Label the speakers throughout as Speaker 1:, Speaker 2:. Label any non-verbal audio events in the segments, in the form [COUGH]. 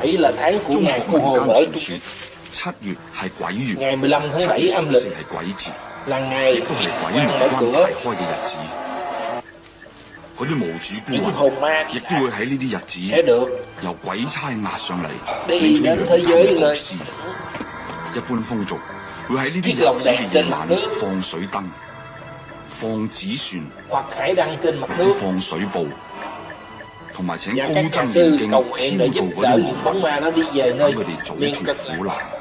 Speaker 1: 中国嘅
Speaker 2: 七月係鬼月
Speaker 1: 七十
Speaker 2: 四系鬼節亦都係鬼門
Speaker 1: 关
Speaker 2: 系开嘅日子啲無主
Speaker 1: 观
Speaker 2: 亦都會喺呢啲日子由鬼差压上嚟呢
Speaker 1: 啲
Speaker 2: 故事一般風俗會喺呢啲日子嘅夜晚放水燈放紙船或者放水布同埋
Speaker 1: 请
Speaker 2: 高僧念
Speaker 3: hộ sư, công nghệ trợ.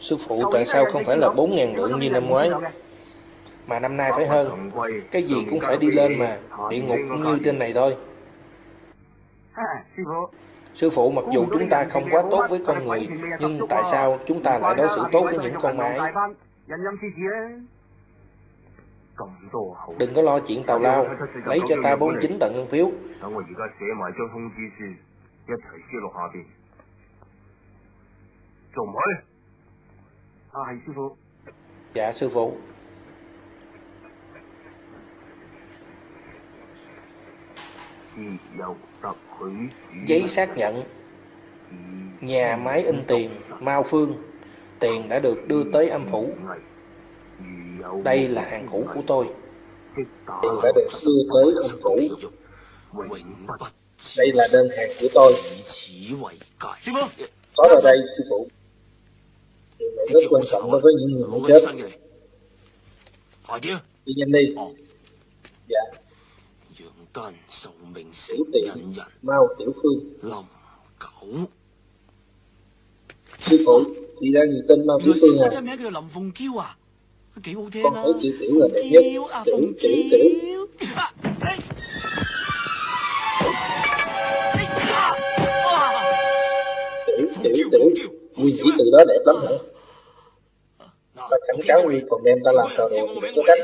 Speaker 1: Sư phụ tại sao không phải là 4.000 lượng như năm ngoái? Mà năm nay phải hơn. Cái gì cũng phải đi lên mà, Địa ngục cũng như trên này thôi. Sư phụ mặc dù chúng ta không quá tốt với con người, Nhưng tại sao chúng ta lại đối xử tốt với những con
Speaker 3: mái?
Speaker 1: Đừng có lo chuyện tào lao, Lấy cho ta 49 tận ngân phiếu.
Speaker 3: Chồng ơi! À, sư phụ.
Speaker 1: Dạ, sư phụ. Giấy xác nhận. Nhà máy in tiền Mao Phương. Tiền đã được đưa tới âm phủ. Đây là hàng cũ của tôi. Tiền đã được đưa tới âm phủ. Đây là đơn hàng của tôi. Có vào đây sư phụ rất quan trọng đối với những người muốn chết. Đi nhanh đi. Dạ. Tiểu tiện mau tiểu phương sư phụ chị đang nhìn tên mau tiểu phương à? Con
Speaker 4: thấy
Speaker 1: chữ tiểu là đẹp nhất. Tiểu tiểu tiểu. Tiểu tiểu tiểu nguyên chỉ từ đó đẹp lắm hả? Ta cảnh cáo nguyên còn đem ta làm trò đồ có cách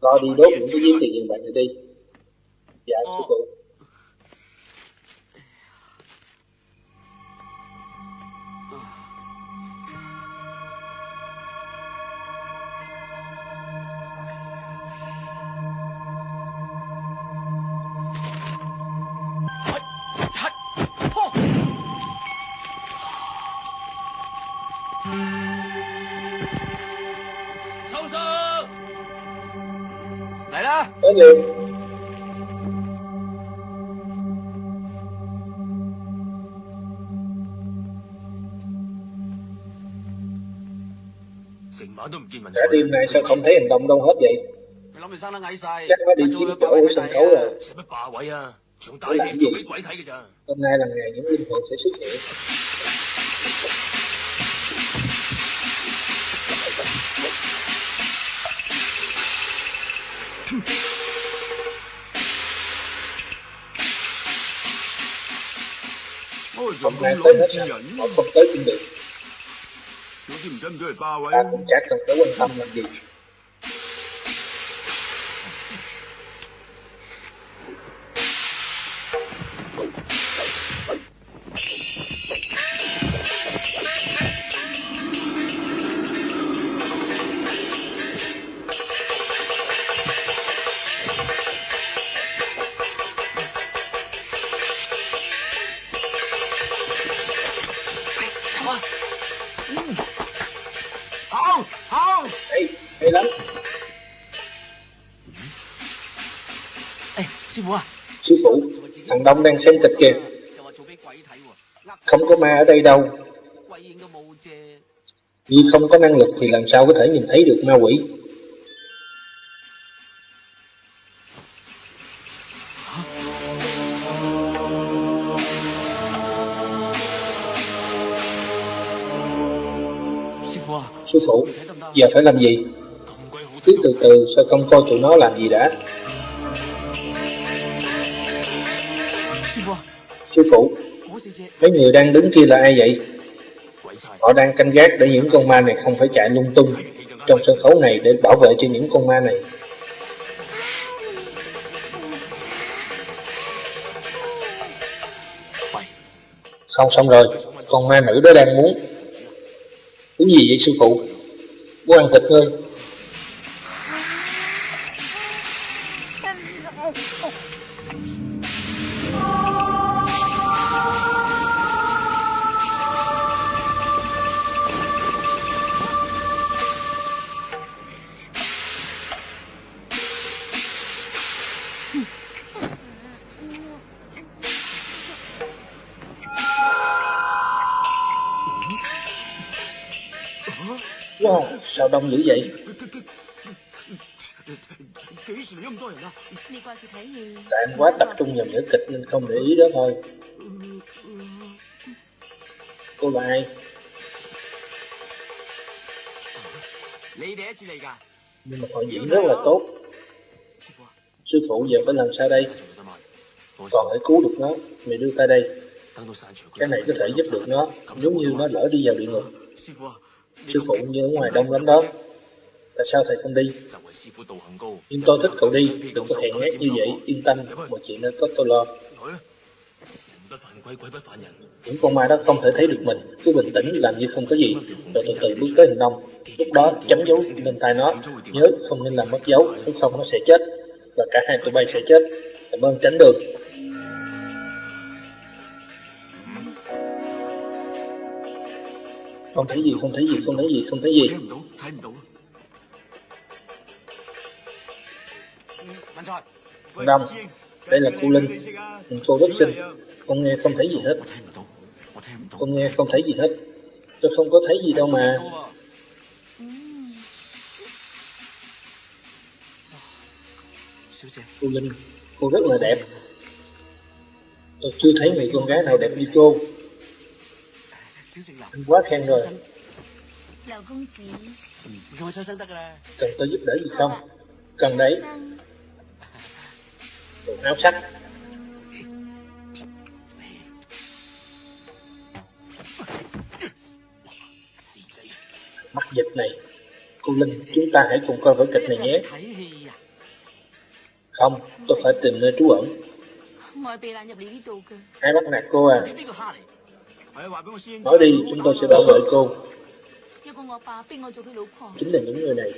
Speaker 1: lo đi đốt những cái giếng tiền vàng này đi. Dạ sư phụ. Nói liền Cả đêm nay sao không thấy hành động đâu hết vậy? Chắc nó đi chiếm chỗ của sân khấu rồi. Để làm gì? Hôm nay là ngày những linh hồn sẽ xuất hiện. không nay tới hết á, họ không tới
Speaker 3: phiên đường.
Speaker 1: Ta cũng chắc cần tới quan tâm làm gì. đông đang xem kịch. Kìa Không có ma ở đây đâu. Vì không có năng lực thì làm sao có thể nhìn thấy được ma quỷ? Sư phụ, giờ phải làm gì? Cứ từ từ sao không coi tụi nó làm gì đã? sư phụ. Mấy người đang đứng kia là ai vậy? Họ đang canh gác để những con ma này không phải chạy lung tung trong sân khấu này để bảo vệ cho những con ma này. Không xong rồi, con ma nữ đó đang muốn. Cái gì vậy sư phụ? Muốn ăn thịt ngươi. công dữ vậy? Tại em quá tập trung vào nửa kịch nên không để ý đó thôi. Cô là ai? Nhưng mà họ diễn rất là tốt. Sư phụ giờ phải làm sao đây? Còn phải cứu được nó, mày đưa tay đây. Cái này có thể giúp được nó, giống như nó lỡ đi vào địa ngục. Sư phụ như ở ngoài đông lắm đó. Tại sao thầy không đi? Nhưng tôi thích cậu đi, Đừng có hẹn nhát như vậy, Yên tâm, Mọi chuyện nên có tôi lo. Những con ma đó không thể thấy được mình, cứ bình tĩnh, làm như không có gì. Rồi từ từ bước tới hình nông. Lúc đó chấm dấu lên tay nó. Nhớ không nên làm mất dấu, nếu không nó sẽ chết, và cả hai tụi bay sẽ chết. Cảm ơn tránh đường. không thấy gì không thấy gì không thấy gì không thấy gì. Năm đây là cô linh cô đốc sinh. Không nghe không thấy gì hết. Không nghe không thấy gì hết. Tôi không có thấy gì đâu mà. Cô linh cô rất là đẹp. Tôi chưa thấy người con gái nào đẹp như cô quá khen rồi. cần tôi giúp đỡ gì không? Cần đấy. Đồ áo
Speaker 4: sắt
Speaker 1: mắc dịch này. Cô linh chúng ta hãy cùng coi vở kịch này nhé. Không tôi phải tìm nơi trú ẩn. Ai bắt nạt cô à. Nói đi, chúng tôi sẽ bảo vệ cô. Chính là những người này.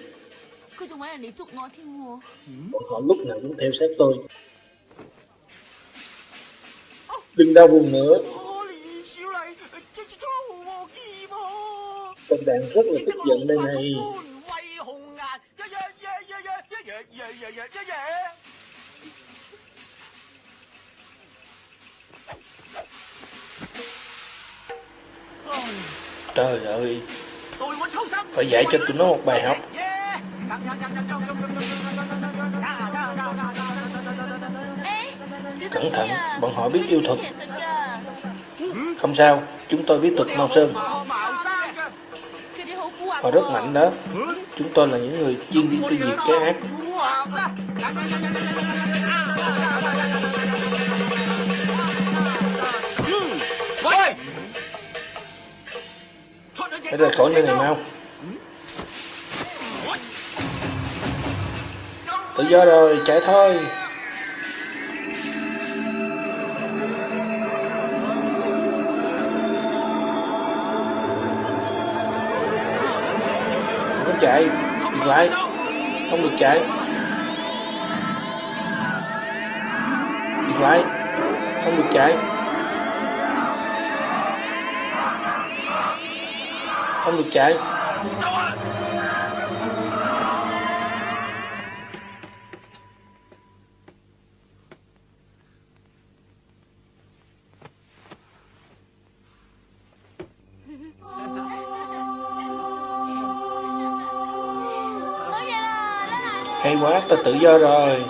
Speaker 1: Bọn ừ. họ lúc nào cũng theo sát tôi. Đừng đau buồn nữa. Công đàn rất là tức giận đây này. trời ơi. Phải dạy cho tụi nó một bài học. Cẩn thận, bọn họ biết yêu thuật. Không sao, chúng tôi biết thuật mao sơn. Họ rất mạnh đó. Chúng tôi là những người chuyên đi tiêu diệt cái ác. Bây giờ khỏi như này mau. Tự do rồi, chạy thôi. Đừng có chạy, dừng lại. Không được chạy. Dừng lại. Không được chạy. không được chạy. Hay quá, ta tự do rồi.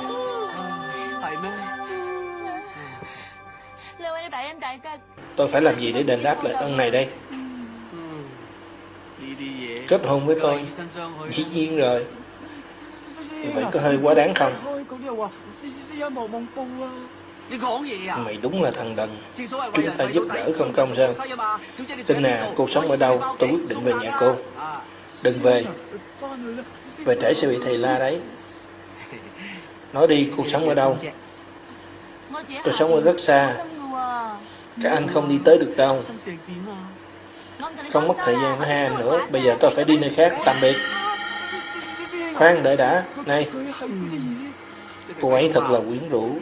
Speaker 1: Tôi phải làm gì để đền đáp lại ân này đây? Kết hôn với tôi Dĩ nhiên rồi. Vậy có hơi quá đáng không? Mày đúng là thằng đần. Chúng ta giúp đỡ không công sao? Tin à cô sống ở đâu? Tôi quyết định về nhà cô. Đừng về. Về trễ sẽ bị thầy la đấy. Nói đi cô sống ở đâu? Tôi sống ở rất xa. Các anh không đi tới được đâu không mất thời gian với hai anh nữa. Bây giờ tôi phải đi nơi khác, Tạm biệt. Khoan, đợi đã. Này. Cô ấy thật là quyến rũ.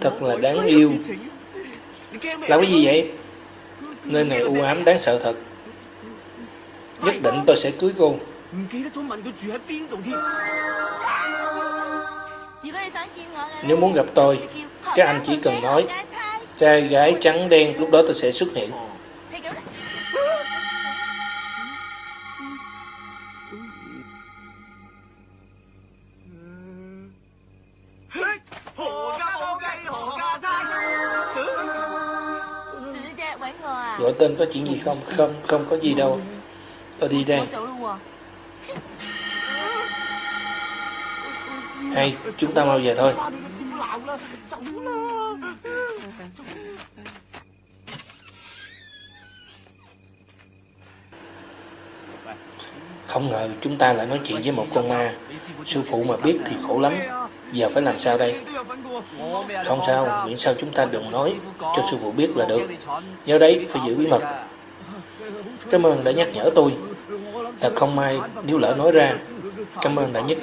Speaker 1: Thật là đáng yêu. Làm cái gì vậy? Nơi này u ám đáng sợ thật. Nhất định tôi sẽ cưới cô. Nếu muốn gặp tôi, Các anh chỉ cần nói Trai gái trắng đen Lúc đó tôi sẽ xuất hiện. Gọi tên có chuyện gì không? Không, không có gì đâu. Tôi đi đây. Hay, chúng ta mau về thôi. Không ngờ chúng ta lại nói chuyện với một con ma. Sư phụ mà biết thì khổ lắm. Giờ phải làm sao đây? Không sao, Miễn sao chúng ta đừng nói Cho sư phụ biết là được. Nhớ đấy, phải giữ bí mật. Cảm ơn đã nhắc nhở tôi. Thật không may, nếu lỡ nói ra, Cảm ơn đã nhất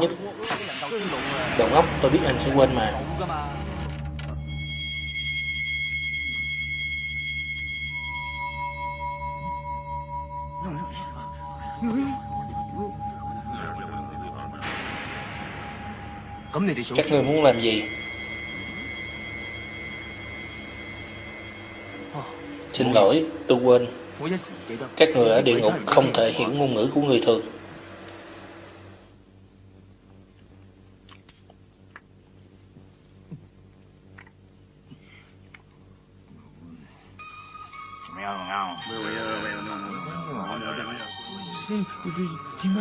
Speaker 1: nhất Đầu ngốc tôi biết anh sẽ quên mà Các ngươi muốn làm gì? Xin lỗi, tôi quên. Các người ở địa ngục không thể hiểu ngôn ngữ của người thường.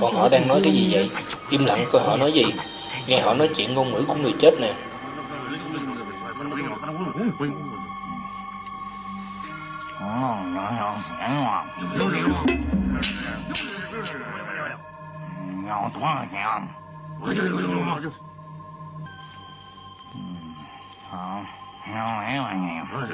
Speaker 1: Bọn họ đang nói cái gì vậy? Im lặng coi họ nói gì. Nghe họ nói chuyện ngôn ngữ của người chết nè. 没有你不是。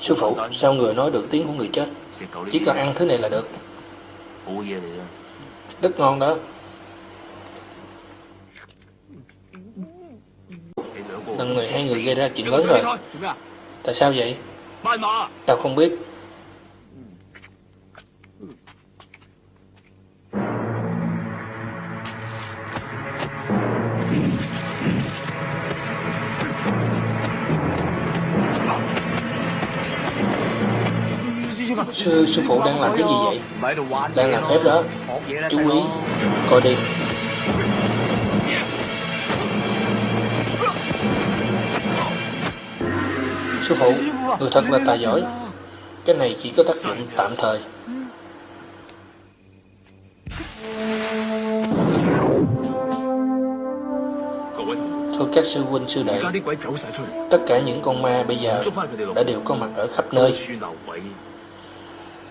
Speaker 1: Sư phụ, sao người nói được tiếng của người chết? Chỉ cần ăn thứ này là được. Rất ngon đó. Lần này hai người gây ra chuyện lớn rồi. Tại sao vậy? Tao không biết. Sư, sư phụ đang làm cái gì vậy? Đang làm phép đó. Chú ý, coi đi. Sư phụ, người thật là tài giỏi. Cái này chỉ có tác dụng tạm thời. Thưa các sư huynh sư đệ, tất cả những con ma bây giờ đã đều có mặt ở khắp nơi.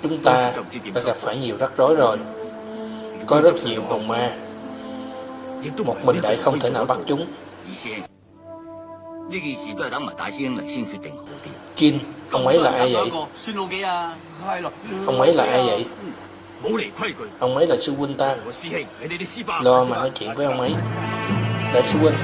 Speaker 1: Chúng ta đã gặp phải nhiều rắc rối rồi. Có rất nhiều hồn ma. Một mình đại không thể nào bắt chúng. Kim, ông ấy là ai vậy? Ông ấy là ai vậy? Ông ấy là sư huynh ta. Lo mà nói chuyện với ông ấy. Đại sư huynh.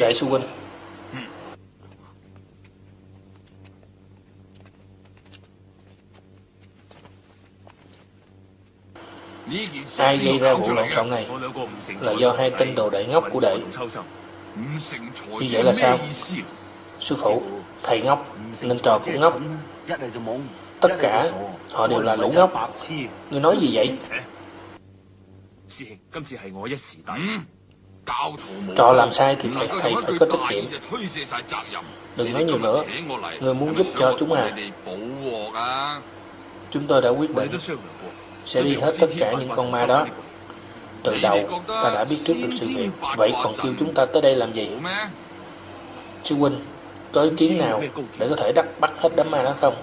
Speaker 1: Đại sư huynh. Ai gây ra vụ lộn xộn này Là do hai tên đồ đệ ngốc của đệ. Như vậy là sao? Sư phụ, Thầy ngốc, Nên trò cũng ngốc. Tất cả Họ đều là lũ ngốc. Ngươi nói gì vậy? Trò làm sai thì phải thầy phải có trách nhiệm. Đừng nói nhiều nữa. Ngươi muốn giúp cho chúng à. Chúng tôi đã quyết định Sẽ đi hết tất cả những con ma đó. Từ đầu ta đã biết trước được sự việc. Vậy còn kêu chúng ta tới đây làm gì? Sư huynh Có ý kiến nào để có thể đbắt bắt hết đám ma đó không?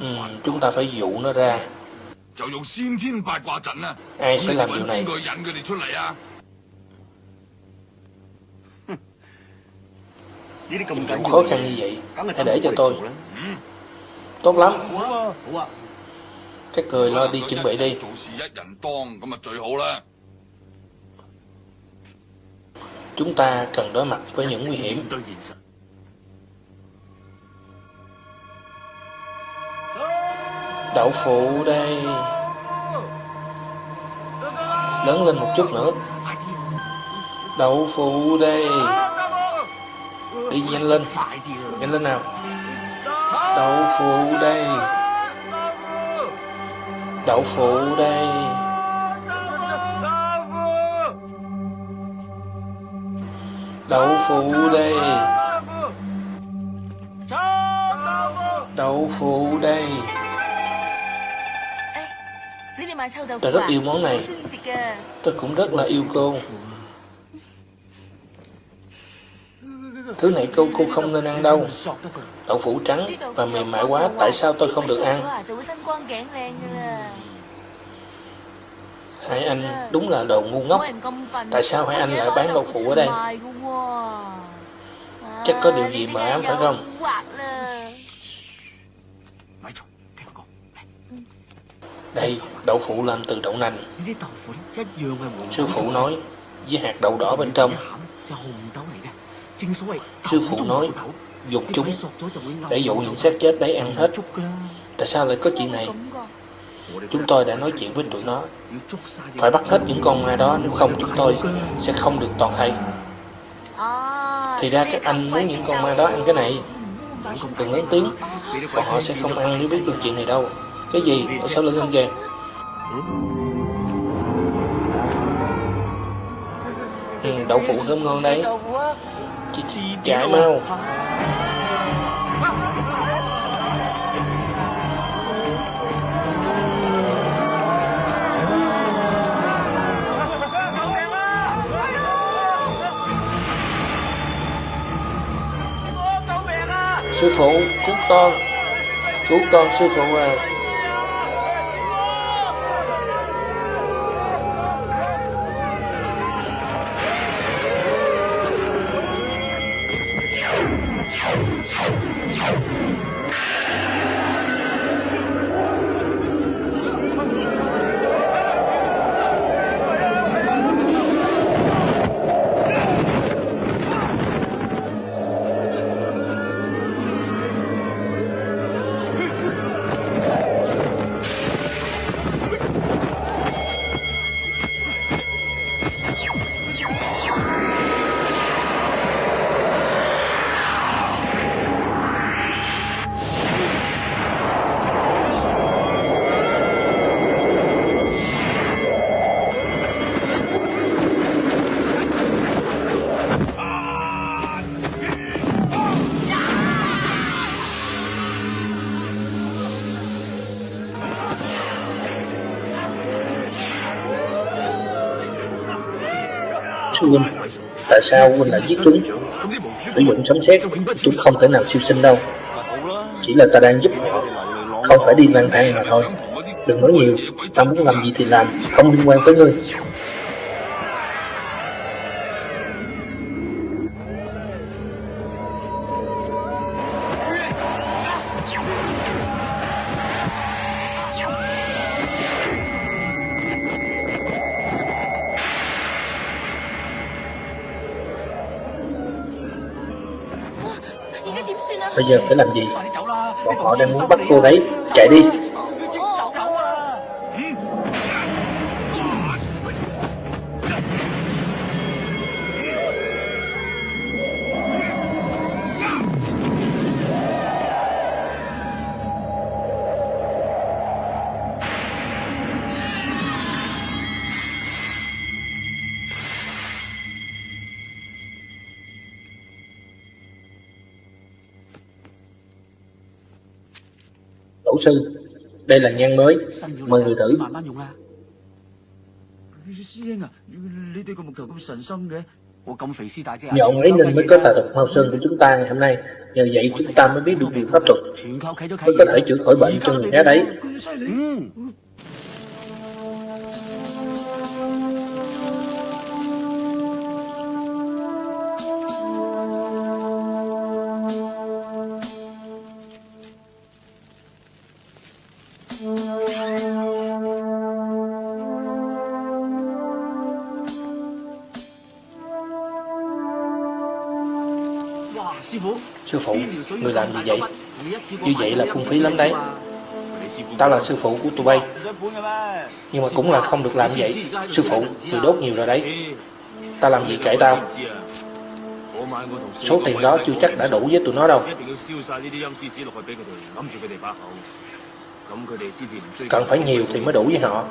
Speaker 1: Ừ, Chúng ta phải dụ nó ra. Ai sẽ làm điều này Vụ khó khăn như vậy. Hãy để cho tôi. Tốt lắm. Các người lo đi chuẩn bị đi. Chúng ta cần đối mặt với những nguy hiểm. Đậu phụ đây. Lớn lên một chút nữa. Đậu phụ đây Đi nhanh lên. Nhanh lên nào. Đậu phụ đây. Đậu phụ đây. Đậu phụ đây. Đậu phụ đây. Tôi rất yêu món này. Tôi cũng rất là yêu cô Thứ này cô cô không nên ăn đâu. Đậu phụ trắng và mềm mại quá Tại sao tôi không được ăn? Hai anh đúng là đồ ngu ngốc. Tại sao hai anh lại bán đậu phụ ở đây? Chắc có điều gì mà ám phải không? Đây, đậu phụ làm từ đậu nành. Sư phụ nói Với hạt đậu đỏ bên trong. Sư phụ nói dục chúng Để dụ những xác chết đấy ăn hết. Tại sao lại có chuyện này? Chúng tôi đã nói chuyện với tụi nó. Phải bắt hết những con ma đó Nếu không chúng tôi sẽ không được toàn hay. Thì ra các anh muốn những con ma đó ăn cái này. Đừng lớn tiếng Bọn họ sẽ không ăn nếu biết được chuyện này đâu. Cái gì? Ở sau lưng anh kìa. Ừ, Đậu phụ thơm ngon đấy chị Chạy mau Sư phụ cứu con. Cứu con sư phụ à. Tại sao huynh lại giết chúng? Sử dụng sấm sét, Chúng không thể nào siêu sinh đâu. Chỉ là ta đang giúp họ, Không phải đi lang thang mà thôi. Đừng nói nhiều, Ta muốn làm gì thì làm, Không liên quan tới ngươi. bây giờ phải làm gì? Bọn họ đang muốn bắt cô đấy chạy đi. Đây là nhan mới, mời người thử. Nhờ ông ấy nên mới có tà thuật Mao Sơn của chúng ta ngày hôm nay. Nhờ vậy chúng ta mới biết được điều pháp thuật, mới có thể chữa khỏi bệnh cho người khác đấy. Sư phụ, người làm gì vậy? Như vậy là phung phí lắm đấy. Tao là sư phụ của tụi bay. Nhưng mà cũng là không được làm vậy. Sư phụ, người đốt nhiều rồi đấy. Tao làm gì kệ tao? Số tiền đó chưa chắc đã đủ với tụi nó đâu. Cần phải nhiều thì mới đủ với họ.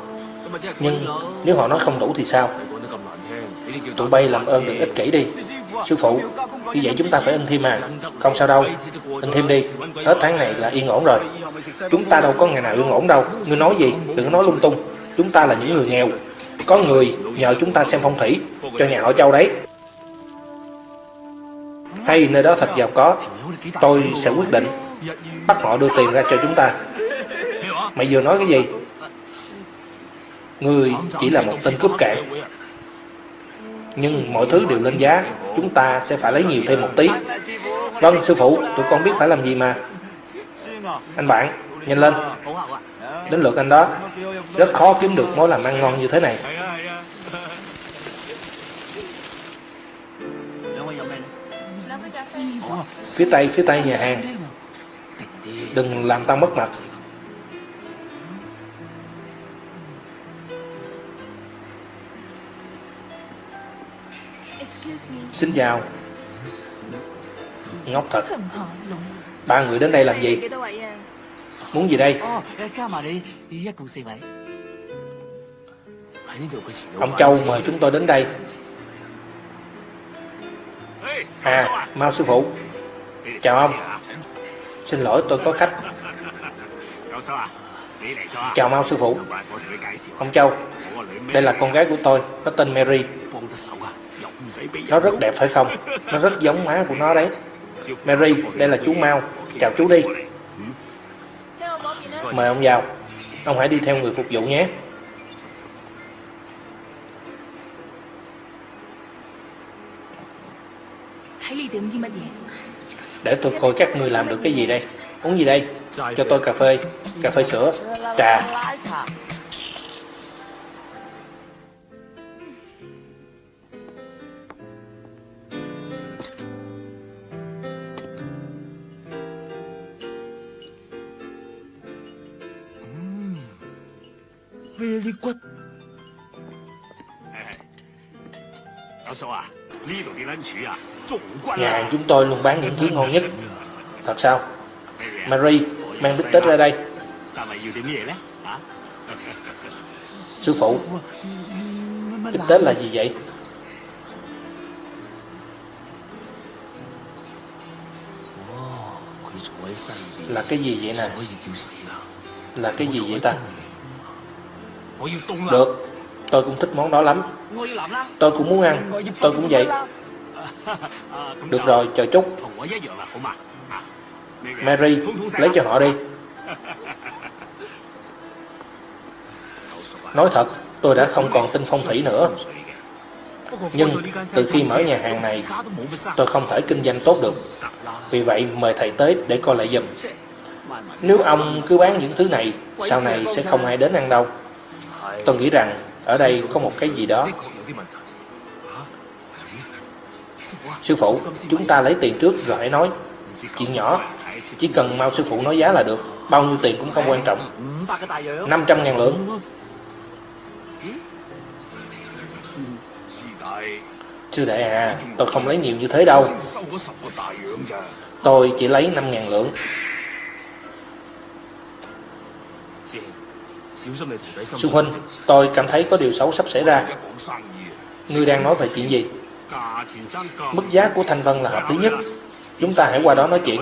Speaker 1: Nhưng nếu họ nói không đủ thì sao? Tụi bay làm ơn đừng ích kỷ đi. Sư phụ, như vậy chúng ta phải in thêm à? Không sao đâu. In thêm đi. Hết tháng này là yên ổn rồi. Chúng ta đâu có ngày nào yên ổn đâu. Ngươi nói gì? Đừng nói lung tung. Chúng ta là những người nghèo. Có người nhờ chúng ta xem phong thủy cho nhà họ Châu đấy. Hay nơi đó thật giàu có. Tôi sẽ quyết định bắt họ đưa tiền ra cho chúng ta. Mày vừa nói cái gì? Ngươi chỉ là một tên cướp cạn nhưng mọi thứ đều lên giá, chúng ta sẽ phải lấy nhiều thêm một tí. Vâng, sư phụ, tụi con biết phải làm gì mà. Anh bạn, nhanh lên. Đến lượt anh đó. Rất khó kiếm được mối làm ăn ngon như thế này. Phía tây, phía tây nhà hàng. Đừng làm tao mất mặt. xin chào. Ngốc thật. Ba người đến đây làm gì? Muốn gì đây? Ông Châu mời chúng tôi đến đây. À mau sư phụ. Chào ông. Xin lỗi tôi có khách. Chào mau sư phụ. Ông Châu Đây là con gái của tôi có tên Mary. Nó rất đẹp phải không? Nó rất giống má của nó đấy. Mary, đây là chú Mao. Chào chú đi. Mời ông vào. Ông hãy đi theo người phục vụ nhé. Để tôi coi các người làm được cái gì đây Uống gì đây Cho tôi cà phê Cà phê sữa Trà Nhà
Speaker 2: hàng
Speaker 1: chúng tôi luôn bán những thứ ngon nhất Thật sao?
Speaker 2: Mary,
Speaker 1: mang bít tết ra đây Sư phụ Bít tết là gì vậy? Là cái gì vậy nè? Là cái gì vậy ta? Được, tôi cũng thích món đó lắm Tôi cũng muốn ăn, tôi cũng vậy [LAUGHS] Được rồi, chờ chút. Mary, lấy cho họ đi. [LAUGHS] Nói thật, tôi đã không còn tin phong thủy nữa. Nhưng từ khi mở nhà hàng này Tôi không thể kinh doanh tốt được. Vì vậy mời thầy tới để coi lại giùm. Nếu ông cứ bán những thứ này Sau này sẽ không ai đến ăn đâu. Tôi nghĩ rằng ở đây có một cái gì đó. Sư phụ, chúng ta lấy tiền trước rồi hãy nói. Chuyện nhỏ, chỉ cần mau sư phụ nói giá là được, bao nhiêu tiền cũng không quan trọng. 500 ngàn lượng. Sư đệ à, tôi không lấy nhiều như thế đâu. Tôi chỉ lấy 5 ngàn lượng. Sư huynh, tôi cảm thấy có điều xấu sắp xảy ra. Ngươi đang nói về chuyện gì? Mức giá của Thanh Vân là hợp lý nhất. Chúng ta hãy qua đó nói chuyện.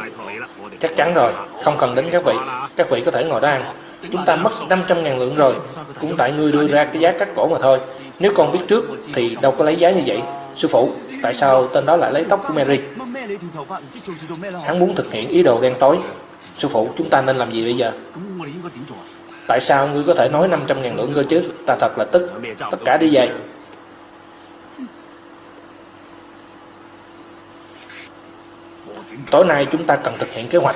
Speaker 1: Chắc chắn rồi, không cần đến các vị. Các vị có thể ngồi đó ăn. Chúng ta mất 500.000 lượng rồi, cũng tại ngươi đưa ra cái giá cắt cổ mà thôi. Nếu con biết trước thì đâu có lấy giá như vậy. Sư phụ, tại sao tên đó lại lấy tóc của Mary? Hắn muốn thực hiện ý đồ đen tối. Sư phụ, chúng ta nên làm gì bây giờ? Tại sao ngươi có thể nói 500.000 lượng cơ chứ? Ta thật là tức. Tất cả đi về. tối nay chúng ta cần thực hiện kế hoạch.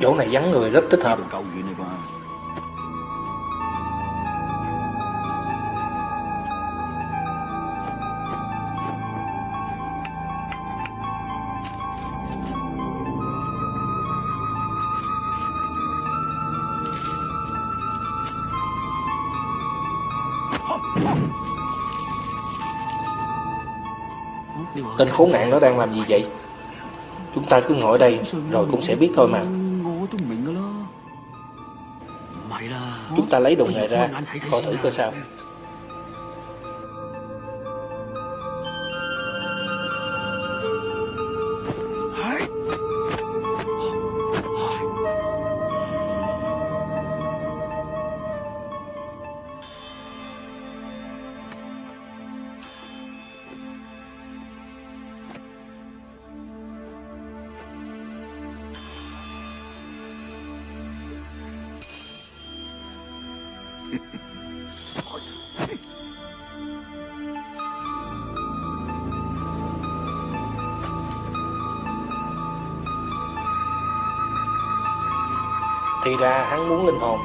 Speaker 1: Chỗ này vắng người rất thích hợp. khốn nạn nó đang làm gì vậy? Chúng ta cứ ngồi đây Rồi cũng sẽ biết thôi mà. Chúng ta lấy đồ này ra, Coi thử coi sao.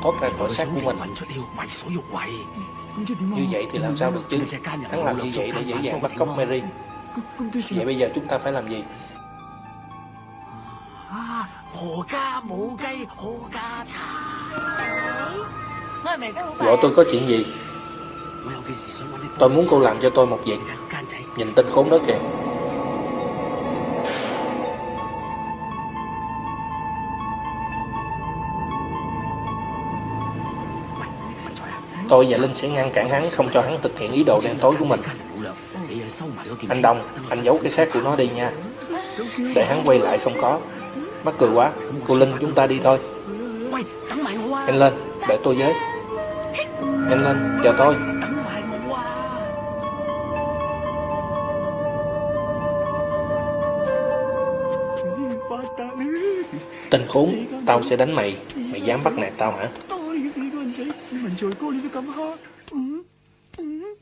Speaker 1: thoát ra khỏi xác của mình. Như vậy thì làm sao được chứ? Hắn làm như vậy để dễ dàng bắt cóc Mary. Vậy bây giờ chúng ta phải làm gì? Vợ tôi có chuyện gì? Tôi muốn cô làm cho tôi một việc. Nhìn tên khốn đó kìa. Tôi và Linh sẽ ngăn cản hắn không cho hắn thực hiện ý đồ đen tối của mình. Anh Đông, anh giấu cái xác của nó đi nha. Để hắn quay lại không có. Mắc cười quá, cô Linh chúng ta đi thôi. Anh lên, để tôi với. Anh lên, chờ tôi. Tên khốn, tao sẽ đánh mày, mày dám bắt nạt tao hả?
Speaker 4: 이제 먼저
Speaker 5: 꼬리를 감아. 응? 응?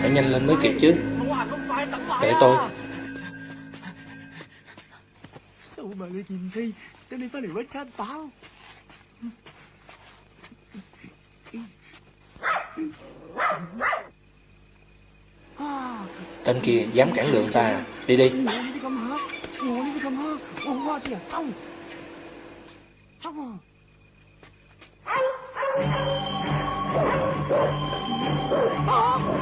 Speaker 1: Phải nhanh lên mới kịp chứ. Để tôi.
Speaker 4: Sao mà lại nhìn thấy Tao đi phải quá chát báo
Speaker 1: Tên kia dám cản đường ta. Đi đi.
Speaker 4: 我那个干嘛？我
Speaker 5: 挖地，脏，
Speaker 4: 脏。Oh, my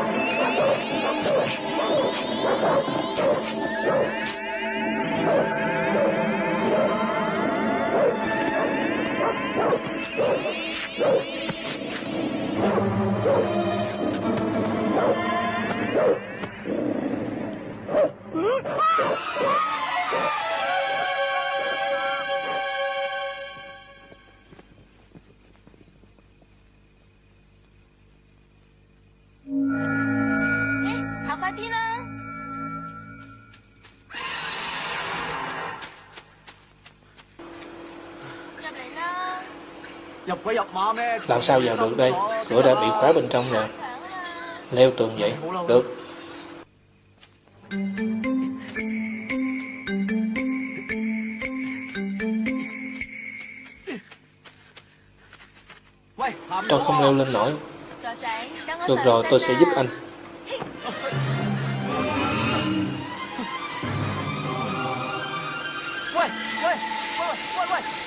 Speaker 4: God. Ah!
Speaker 1: Làm sao vào được đây? Cửa đã bị khóa bên trong rồi. Leo tường vậy. Được. Tôi không leo lên nổi. Được rồi tôi sẽ giúp anh.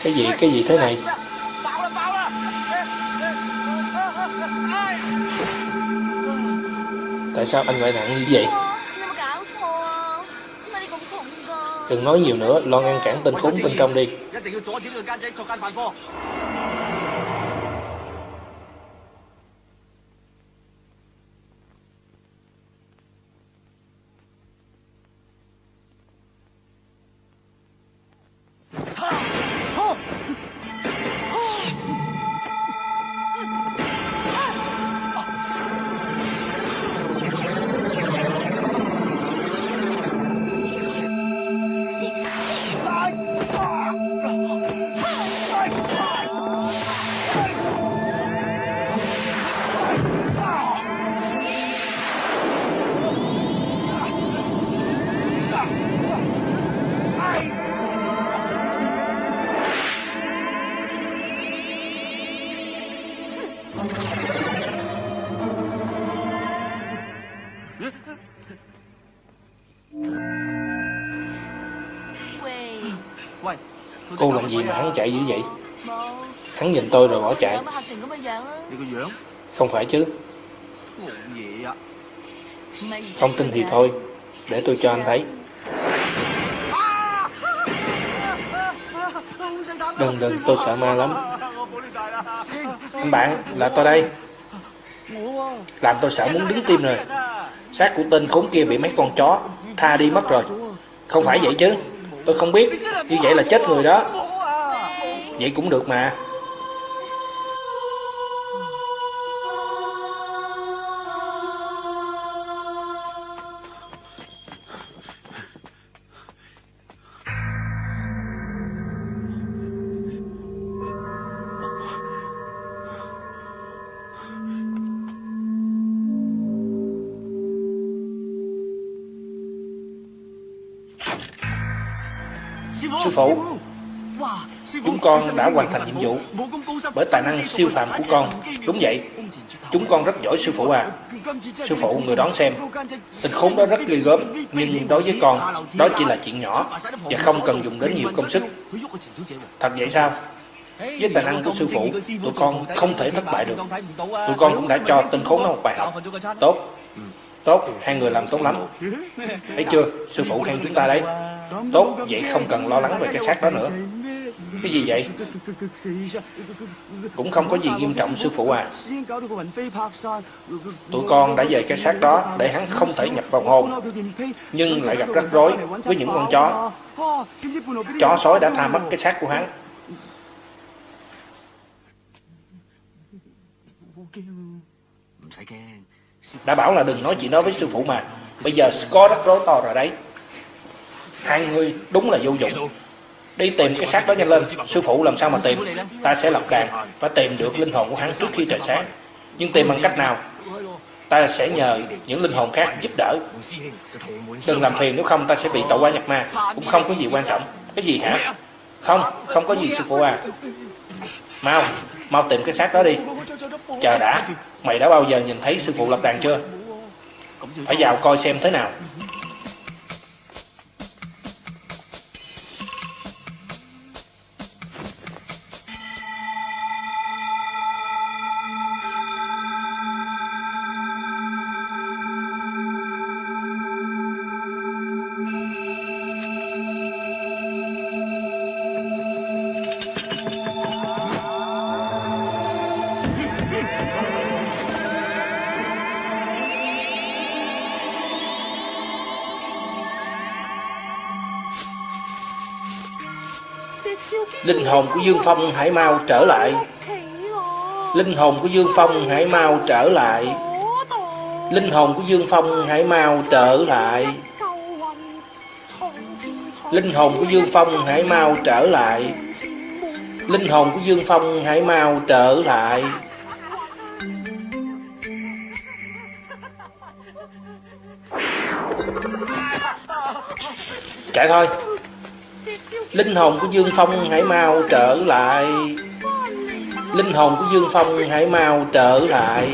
Speaker 1: Cái gì, cái gì thế này? Tại sao anh lại nặng như vậy? Đừng nói nhiều nữa, Lo ngăn cản tên khốn bên trong đi. hắn chạy dữ vậy? Hắn nhìn tôi rồi bỏ chạy. Không phải chứ. Không tin thì thôi, Để tôi cho anh thấy. Đừng đừng, tôi sợ ma lắm. Anh bạn, là tôi đây. Làm tôi sợ muốn đứng tim rồi. Xác của tên khốn kia bị mấy con chó Tha đi mất rồi. Không phải vậy chứ. Tôi không biết. Như vậy là chết người đó. Vậy cũng được mà. Sư phụ, con đã hoàn thành nhiệm vụ bởi tài năng siêu phàm của con. Đúng vậy, chúng con rất giỏi sư phụ à. Sư phụ, người đón xem. Tình khốn đó rất ghê gớm, nhưng đối với con, đó chỉ là chuyện nhỏ và không cần dùng đến nhiều công sức. Thật vậy sao? Với tài năng của sư phụ, tụi con không thể thất bại được. Tụi con cũng đã cho tên khốn đó một bài học. Tốt, tốt, hai người làm tốt lắm. Thấy chưa, sư phụ khen chúng ta đấy. Tốt, vậy không cần lo lắng về cái xác đó nữa. Cái gì vậy? Cũng không có gì nghiêm trọng sư phụ à. Tụi con đã về cái xác đó để hắn không thể nhập vào hồn, nhưng lại gặp rắc rối với những con chó. Chó sói đã tha mất cái xác của hắn. Đã bảo là đừng nói chuyện đó với sư phụ mà. Bây giờ có rắc rối to rồi đấy. Hai người đúng là vô dụng. Đi tìm cái xác đó nhanh lên. Sư phụ làm sao mà tìm? Ta sẽ lập đàn và tìm được linh hồn của hắn trước khi trời sáng. Nhưng tìm bằng cách nào? Ta sẽ nhờ những linh hồn khác giúp đỡ. Đừng làm phiền nếu không ta sẽ bị tẩu qua nhập ma. Cũng không có gì quan trọng. Cái gì hả? Không, không có gì sư phụ à. Mau, mau tìm cái xác đó đi. Chờ đã, mày đã bao giờ nhìn thấy sư phụ lập đàn chưa? Phải vào coi xem thế nào. Hồn của Dương Phong hãy mau trở lại. Linh hồn của Dương Phong hãy mau trở lại. Linh hồn của Dương Phong hãy mau trở lại Linh hồn của Dương Phong hãy mau trở lại Linh hồn của Dương Phong hãy mau trở lại Chạy thôi Linh hồn của Dương Phong hãy mau trở lại. Linh hồn của Dương Phong hãy mau trở lại.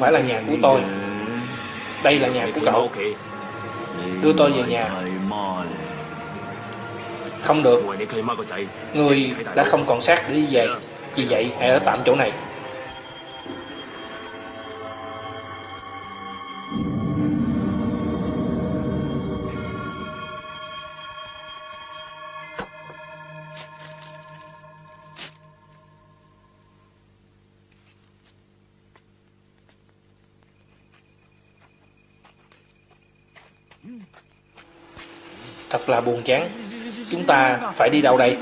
Speaker 1: Không phải là nhà của tôi. Đây là nhà của cậu. Đưa tôi về nhà. Không được. Người đã không còn xác để đi về. Vì vậy, hãy ở tạm chỗ này. Là buồn chán. Chúng ta phải đi đâu đây?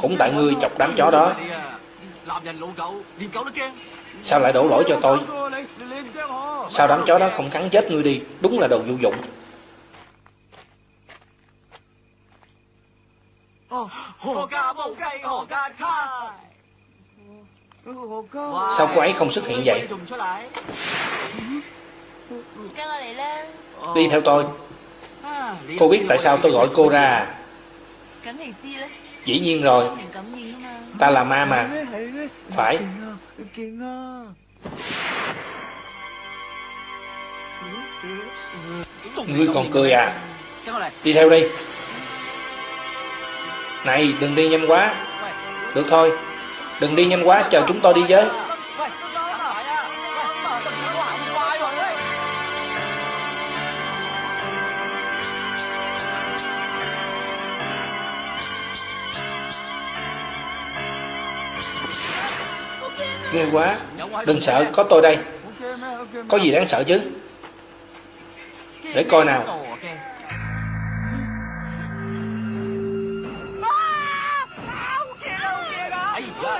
Speaker 1: Cũng tại ngươi chọc đám chó đó. Sao lại đổ lỗi cho tôi? Sao đám chó đó không cắn chết ngươi đi? Đúng là đồ vô dụng. Sao cô ấy không xuất hiện vậy? Đi theo tôi Cô biết tại sao tôi gọi cô ra. À? Dĩ nhiên rồi. Ta là ma mà. Phải. Ngươi còn cười à? Đi theo đi. Này, đừng đi nhanh quá. Được thôi. Đừng đi nhanh quá, chờ chúng tôi đi với. Ghê quá. Đừng sợ, có tôi đây. Có gì đáng sợ chứ? Để coi nào.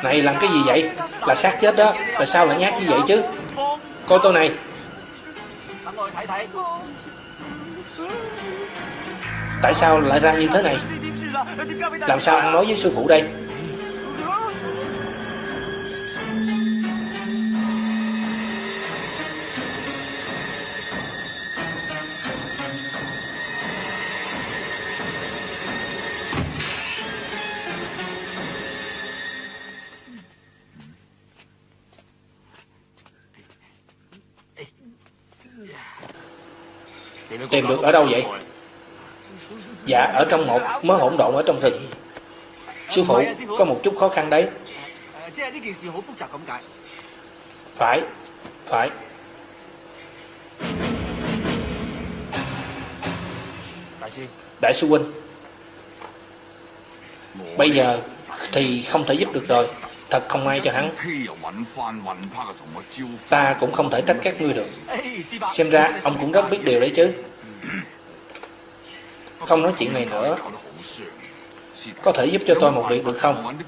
Speaker 1: Này, làm cái gì vậy? Là xác chết đó. Tại sao lại nhát như vậy chứ? Coi tôi này. Tại sao lại ra như thế này? Làm sao ăn nói với sư phụ đây? Tìm được ở đâu vậy? Dạ ở trong một mớ hỗn độn ở trong rừng. Sư phụ, có một chút khó khăn đấy. Phải Phải. Đại sư huynh, Bây giờ thì không thể giúp được rồi. Thật không ai cho hắn. Ta cũng không thể trách các ngươi được. Xem ra ông cũng rất biết điều đấy chứ. Không nói chuyện này nữa. Có thể giúp cho tôi một việc được không?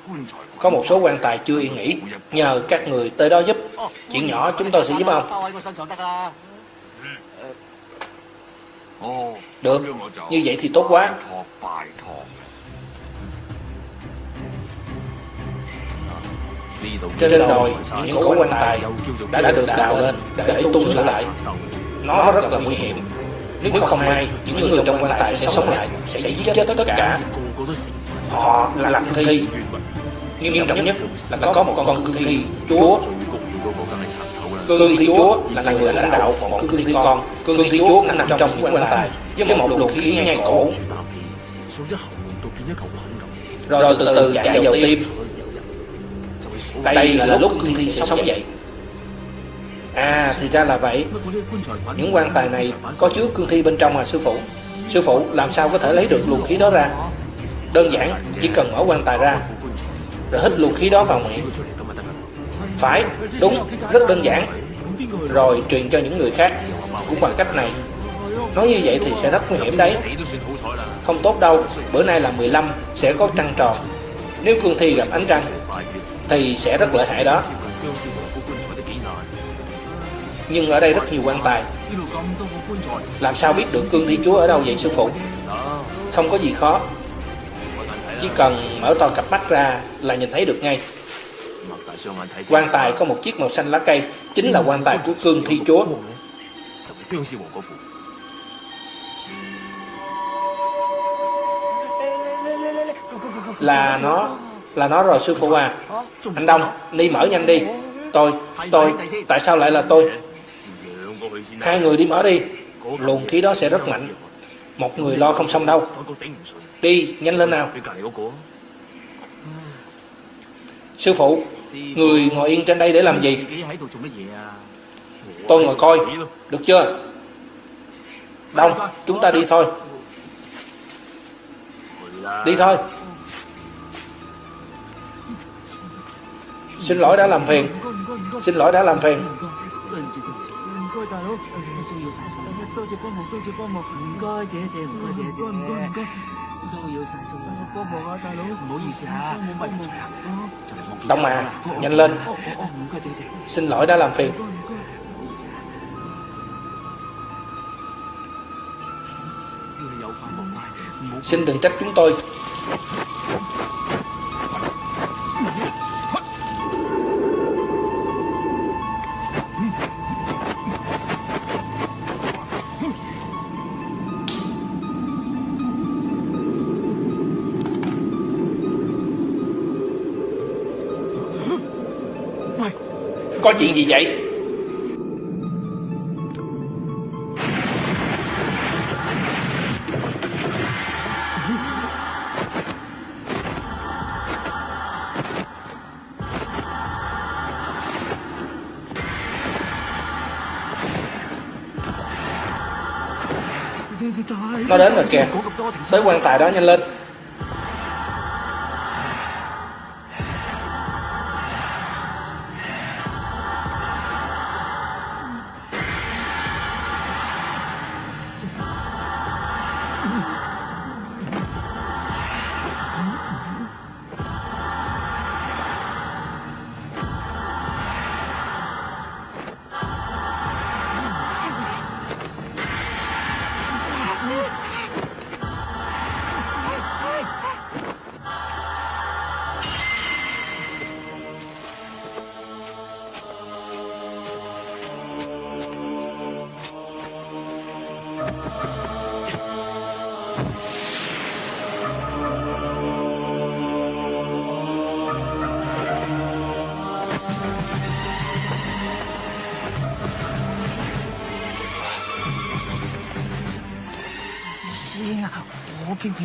Speaker 1: Có một số quan tài chưa yên nghỉ. Nhờ các người tới đó giúp. Chuyện nhỏ chúng tôi sẽ giúp ông. Được. Như vậy thì tốt quá. Trên đồi, những cổ quan tài đã được đào lên để tu sửa lại. Nó rất là nguy hiểm. Nếu không may, những người trong quan tài sẽ sống lại, sẽ giết chết tất cả. Họ là cương thi. Nghiêm trọng nhất là có một con cương thi chúa. Cương thi chúa là người lãnh đạo một cương thi con. Cương thi chúa nằm trong những quan tài với một luồng khí ngay cổ. Rồi từ từ chạy vào tim. Đây là lúc cương thi sẽ sống dậy. À thì ra là vậy. Những quan tài này có chứa cương thi bên trong à sư phụ. Sư phụ, làm sao có thể lấy được luồng khí đó ra? Đơn giản, chỉ cần mở quan tài ra, Rồi hít luồng khí đó vào miệng. Phải, đúng, rất đơn giản. Rồi truyền cho những người khác, Cũng bằng cách này. Nói như vậy thì sẽ rất nguy hiểm đấy. Không tốt đâu, Bữa nay là 15 sẽ có trăng tròn. Nếu cương thi gặp ánh trăng, Thì sẽ rất lợi hại đó nhưng ở đây rất nhiều quan tài. Làm sao biết được cương thi chúa ở đâu vậy sư phụ? Không có gì khó. Chỉ cần mở to cặp mắt ra là nhìn thấy được ngay. Quan tài có một chiếc màu xanh lá cây, chính là quan tài của cương thi chúa. Là nó, là nó rồi sư phụ à. Anh Đông, đi mở nhanh đi. Tôi, tôi, tại sao lại là tôi? hai người đi mở đi. Luồng khí đó sẽ rất mạnh. Một người lo không xong đâu. Đi, nhanh lên nào. Sư phụ, người ngồi yên trên đây để làm gì? Tôi ngồi coi. Được chưa? Đông, chúng ta đi thôi. Đi thôi. Xin lỗi đã làm phiền. Xin lỗi đã làm phiền.
Speaker 6: 该大佬，需要晒数，多谢帮忙，多谢帮忙，唔该姐姐，唔该姐姐，唔该唔该，需要晒数，帮忙啊大佬，唔好意思啊，喂，唔该啊，就嚟望见
Speaker 1: đông à nhanh lên
Speaker 6: 哦哦哦，唔该姐姐，
Speaker 1: xin lỗi đã làm phiền
Speaker 6: 唔该唔该，唔好意思啊，要你有快冇快，唔好
Speaker 1: xin đừng trách chúng tôi Có chuyện gì vậy? Nó đến rồi kìa. Tới quan tài đó nhanh lên.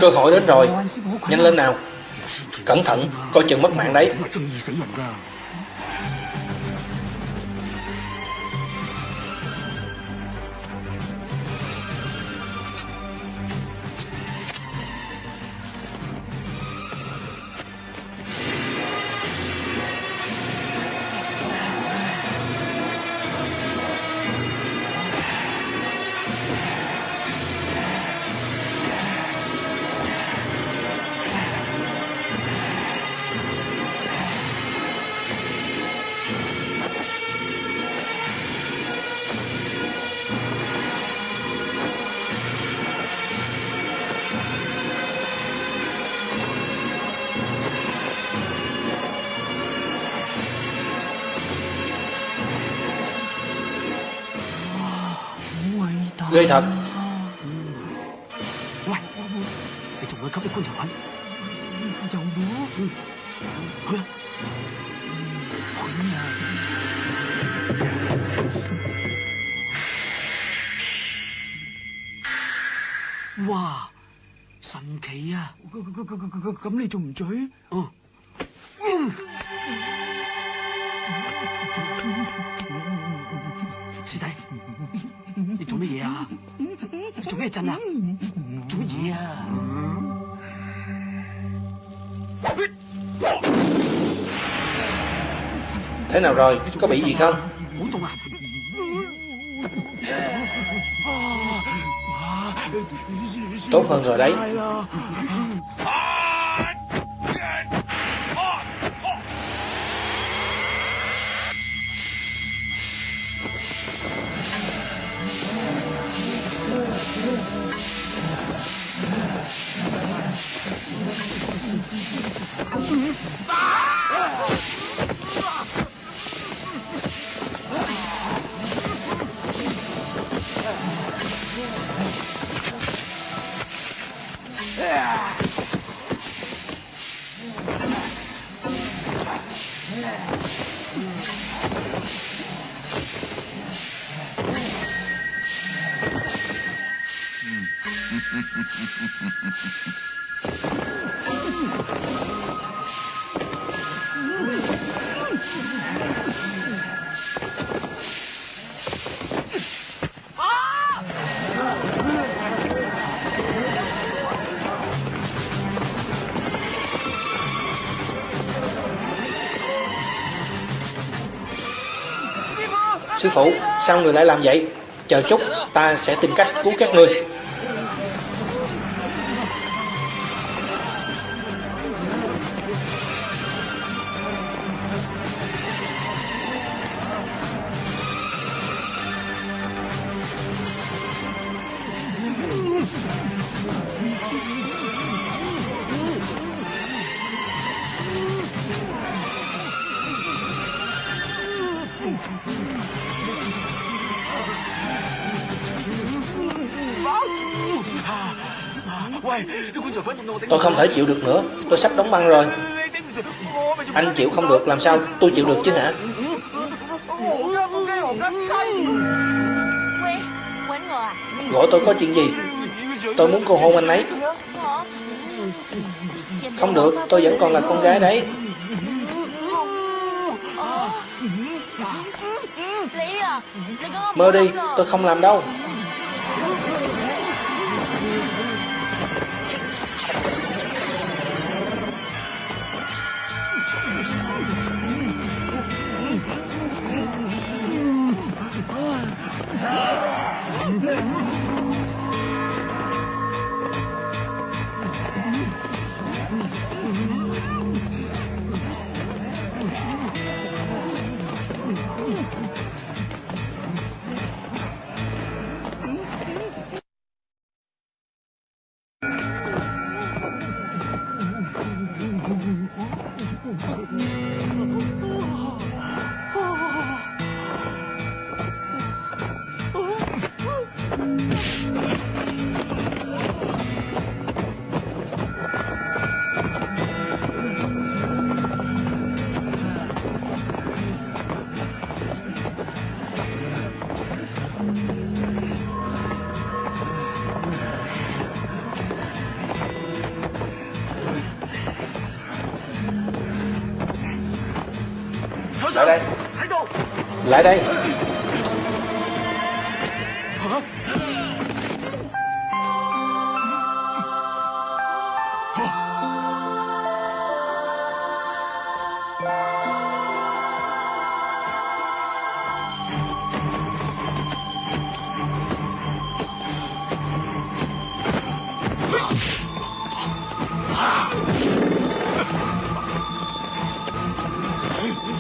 Speaker 1: Cơ hội đến rồi. Nhanh lên nào. Cẩn thận coi chừng mất mạng đấy.
Speaker 6: 喂，你仲會吸啲棺材板？
Speaker 3: 有冇？去啊！去啊！哇！神奇啊！咁你仲唔醉？
Speaker 6: nào rồi? Có bị gì không? Tốt hơn rồi đấy. Sư phụ, sao người lại làm vậy? Chờ chút, ta sẽ tìm cách cứu các ngươi. Tôi không thể chịu được nữa, tôi sắp đóng băng rồi. Anh chịu không được, làm sao tôi chịu được chứ hả? Gọi tôi có chuyện gì? Tôi muốn cô hôn anh ấy. Không được, tôi vẫn còn là con gái đấy. Mơ đi, tôi không làm đâu. lại đây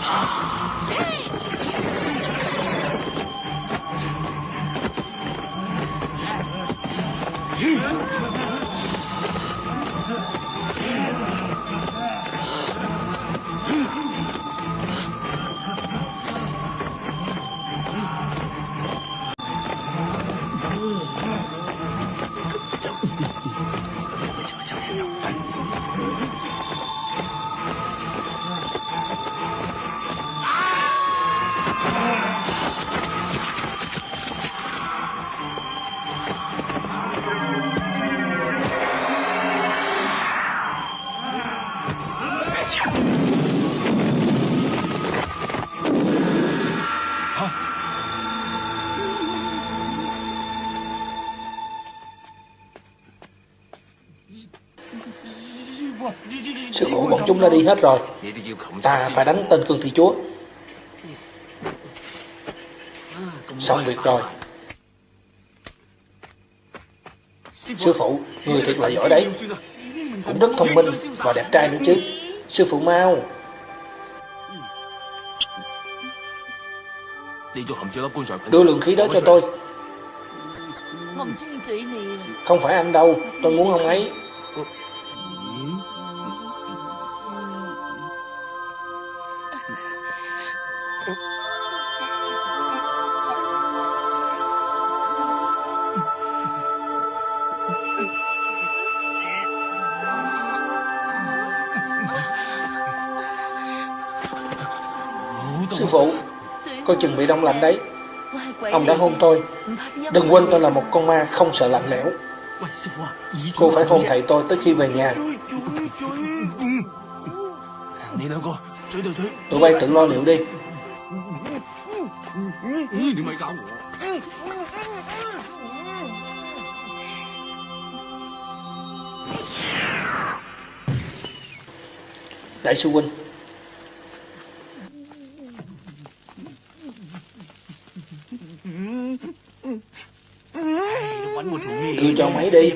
Speaker 1: Ah! nó đi hết rồi. Ta phải đánh tên cương thi chúa. Xong việc rồi. Sư phụ, người thiệt là giỏi đấy. Cũng rất thông minh và đẹp trai nữa chứ. Sư phụ mau. Đưa lượng khí đó cho tôi. Không phải anh đâu, tôi muốn ông ấy. phụ Coi chừng bị đông lạnh đấy. Ông đã hôn tôi. Đừng quên tôi là một con ma không sợ lạnh lẽo. Cô phải hôn thầy tôi tới khi về nhà. Tụi bay tự lo liệu đi. Đại sư huynh Đưa cho máy đi.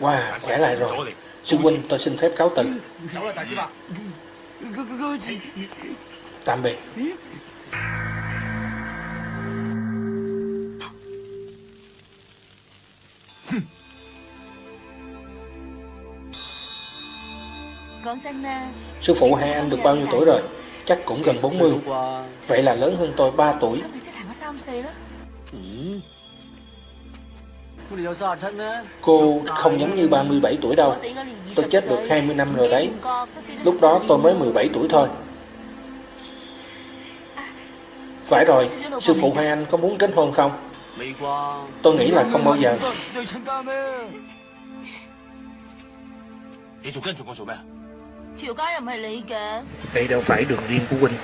Speaker 1: Wow, khỏe lại rồi. Sư huynh tôi xin phép cáo từ. Tạm biệt. Sư phụ hai anh được bao nhiêu tuổi rồi? Chắc cũng gần 40 Vậy là lớn hơn tôi 3 tuổi. Cô không giống như 37 tuổi đâu. Tôi chết được 20 năm rồi đấy. Lúc đó tôi mới 17 tuổi thôi. Phải rồi, sư phụ Hoàng Anh có muốn kết hôn không? Tôi nghĩ là không bao giờ. Đây đâu phải đường riêng của huynh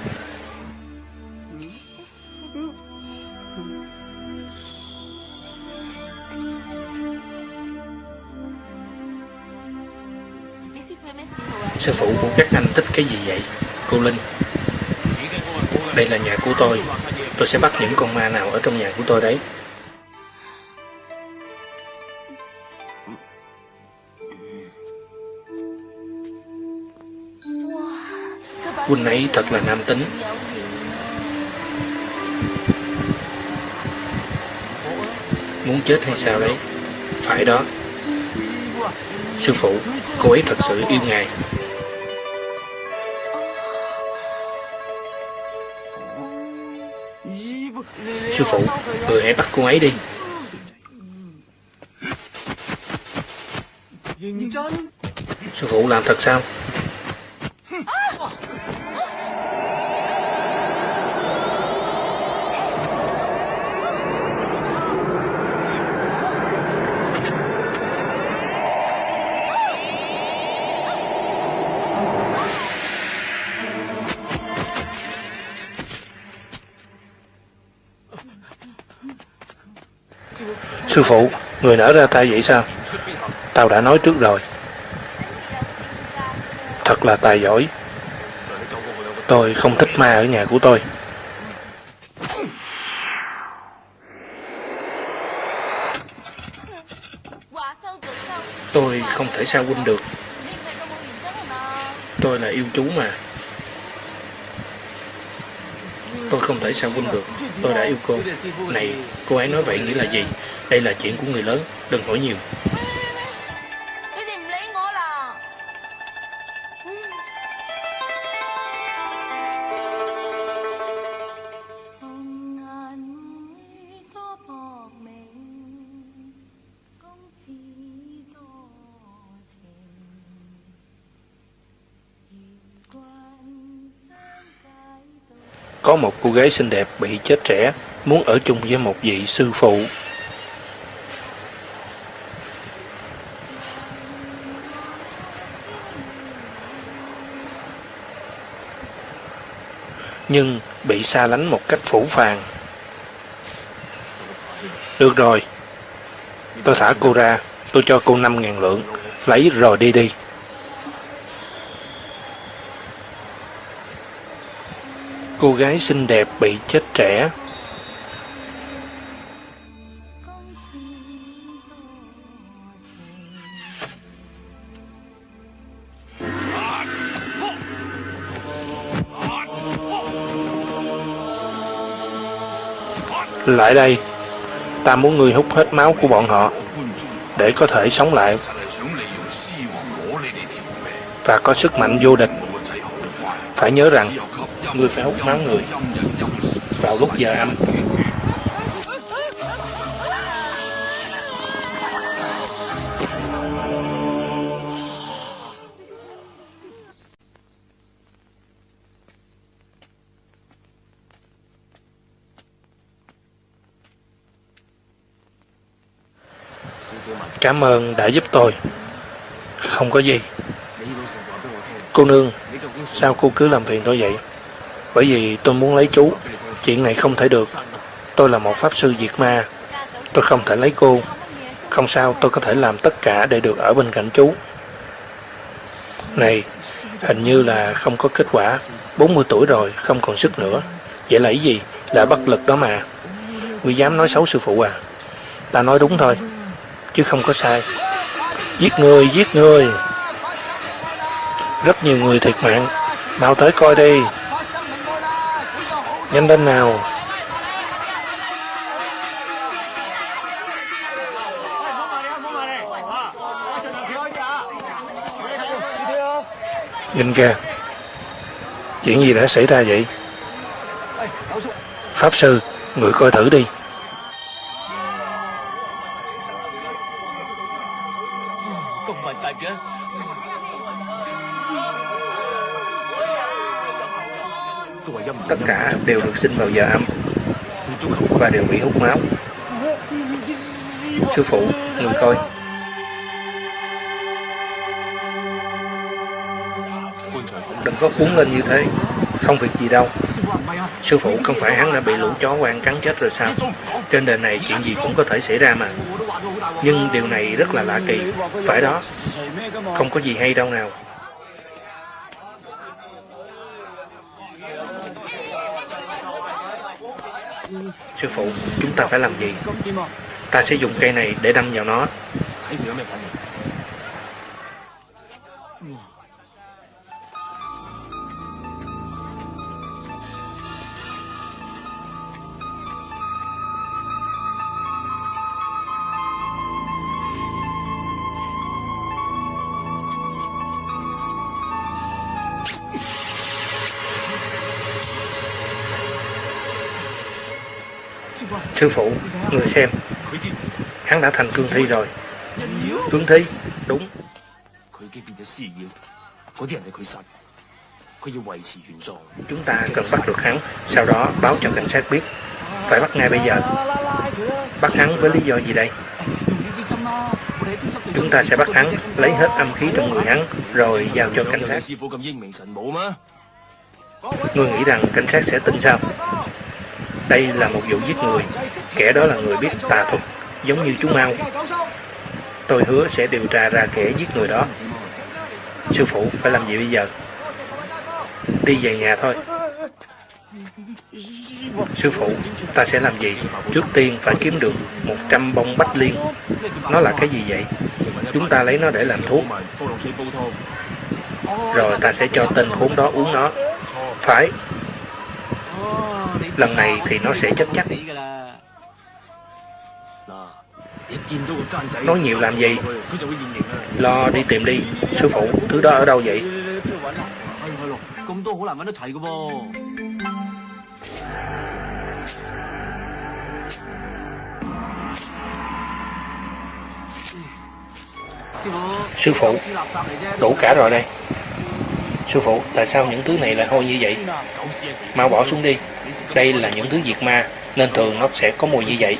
Speaker 1: Sư phụ của các anh thích cái gì vậy? Cô Linh? Đây là nhà của tôi. Tôi sẽ bắt những con ma nào ở trong nhà của tôi đấy. Huynh ấy thật là nam tính. Muốn chết hay sao đấy? Phải đó. Sư phụ, Cô ấy thật sự yêu ngài. Sư phụ, Người hãy bắt cô ấy đi. Sư phụ làm thật sao? Sư phụ, người nở ra tay vậy sao? Tao đã nói trước rồi. Thật là tài giỏi. Tôi không thích ma ở nhà của tôi. Tôi không thể sao quên được. Tôi là yêu chú mà. Tôi không thể sao quân được. Tôi đã yêu cô. Này, cô ấy nói vậy nghĩa là gì? Đây là chuyện của người lớn. Đừng hỏi nhiều. Có một cô gái xinh đẹp bị chết trẻ muốn ở chung với một vị sư phụ. Nhưng bị xa lánh một cách phủ phàng. Được rồi, tôi thả cô ra, tôi cho cô 5.000 lượng, lấy rồi đi đi. Cô gái xinh đẹp bị chết trẻ Lại đây, ta muốn ngươi hút hết máu của bọn họ, để có thể sống lại và có sức mạnh vô địch. Phải nhớ rằng, ngươi phải hút máu người vào lúc giờ âm. Cảm ơn đã giúp tôi. Không có gì. Cô nương, sao cô cứ làm phiền tôi vậy? Bởi vì tôi muốn lấy chú. Chuyện này không thể được. Tôi là một pháp sư diệt ma. Tôi không thể lấy cô. Không sao, tôi có thể làm tất cả để được ở bên cạnh chú. Này, hình như là không có kết quả. 40 tuổi rồi, không còn sức nữa. Vậy là ý gì? Là bất lực đó mà. Ngươi dám nói xấu sư phụ à? Ta nói đúng thôi chứ không có sai. Giết người, giết người. Rất nhiều người thiệt mạng. Mau tới coi đi. Nhanh lên nào. Nhìn kìa. Chuyện gì đã xảy ra vậy? Pháp sư, người coi thử đi. Đều được sinh vào giờ âm và đều bị hút máu. Sư phụ, người coi. Đừng có cuốn lên như thế. Không việc gì đâu. Sư phụ, không phải hắn đã bị lũ chó quan cắn chết rồi sao? Trên đời này chuyện gì cũng có thể xảy ra mà. Nhưng điều này rất là lạ kỳ. Phải đó. Không có gì hay đâu nào. Sư phụ, chúng ta phải làm gì? Ta sẽ dùng cây này để đâm vào nó. Sư phụ, người xem. Hắn đã thành cương thi rồi. Cương thi, đúng. Chúng ta cần bắt được hắn Sau đó báo cho cảnh sát biết. Phải bắt ngay bây giờ. Bắt hắn với lý do gì đây? Chúng ta sẽ bắt hắn Lấy hết âm khí trong người hắn Rồi giao cho cảnh sát. Ngươi nghĩ rằng cảnh sát sẽ tin sao? Đây là một vụ giết người, kẻ đó là người biết tà thuật, giống như chú Mao. Tôi hứa sẽ điều tra ra kẻ giết người đó. Sư phụ phải làm gì bây giờ? Đi về nhà thôi. Sư phụ, ta sẽ làm gì? Trước tiên phải kiếm được 100 bông bách liên. Nó là cái gì vậy? Chúng ta lấy nó để làm thuốc. Rồi ta sẽ cho tên khốn đó uống nó. Phải, Lần này thì nó sẽ chết chắc Nói nhiều làm gì? Lo đi tìm đi Sư phụ thứ đó ở đâu vậy? Sư phụ Đủ cả rồi đây Sư phụ tại sao những thứ này lại hôi như vậy? Mau bỏ xuống đi. Đây là những thứ diệt ma,
Speaker 6: nên thường nó sẽ có mùi như vậy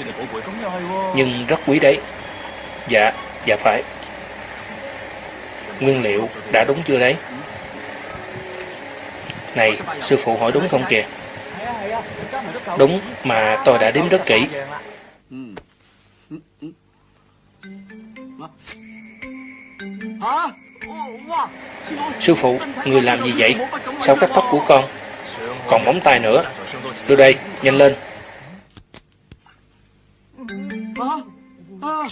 Speaker 6: nhưng rất quý đấy dạ dạ phải nguyên liệu đã đúng chưa đấy này sư phụ hỏi đúng không kìa đúng mà tôi đã đếm rất kỹ Sư phụ, người làm gì vậy? Sao cắt tóc của con? Còn móng tay nữa. Đưa đây, nhanh lên.
Speaker 3: Hả? Hả?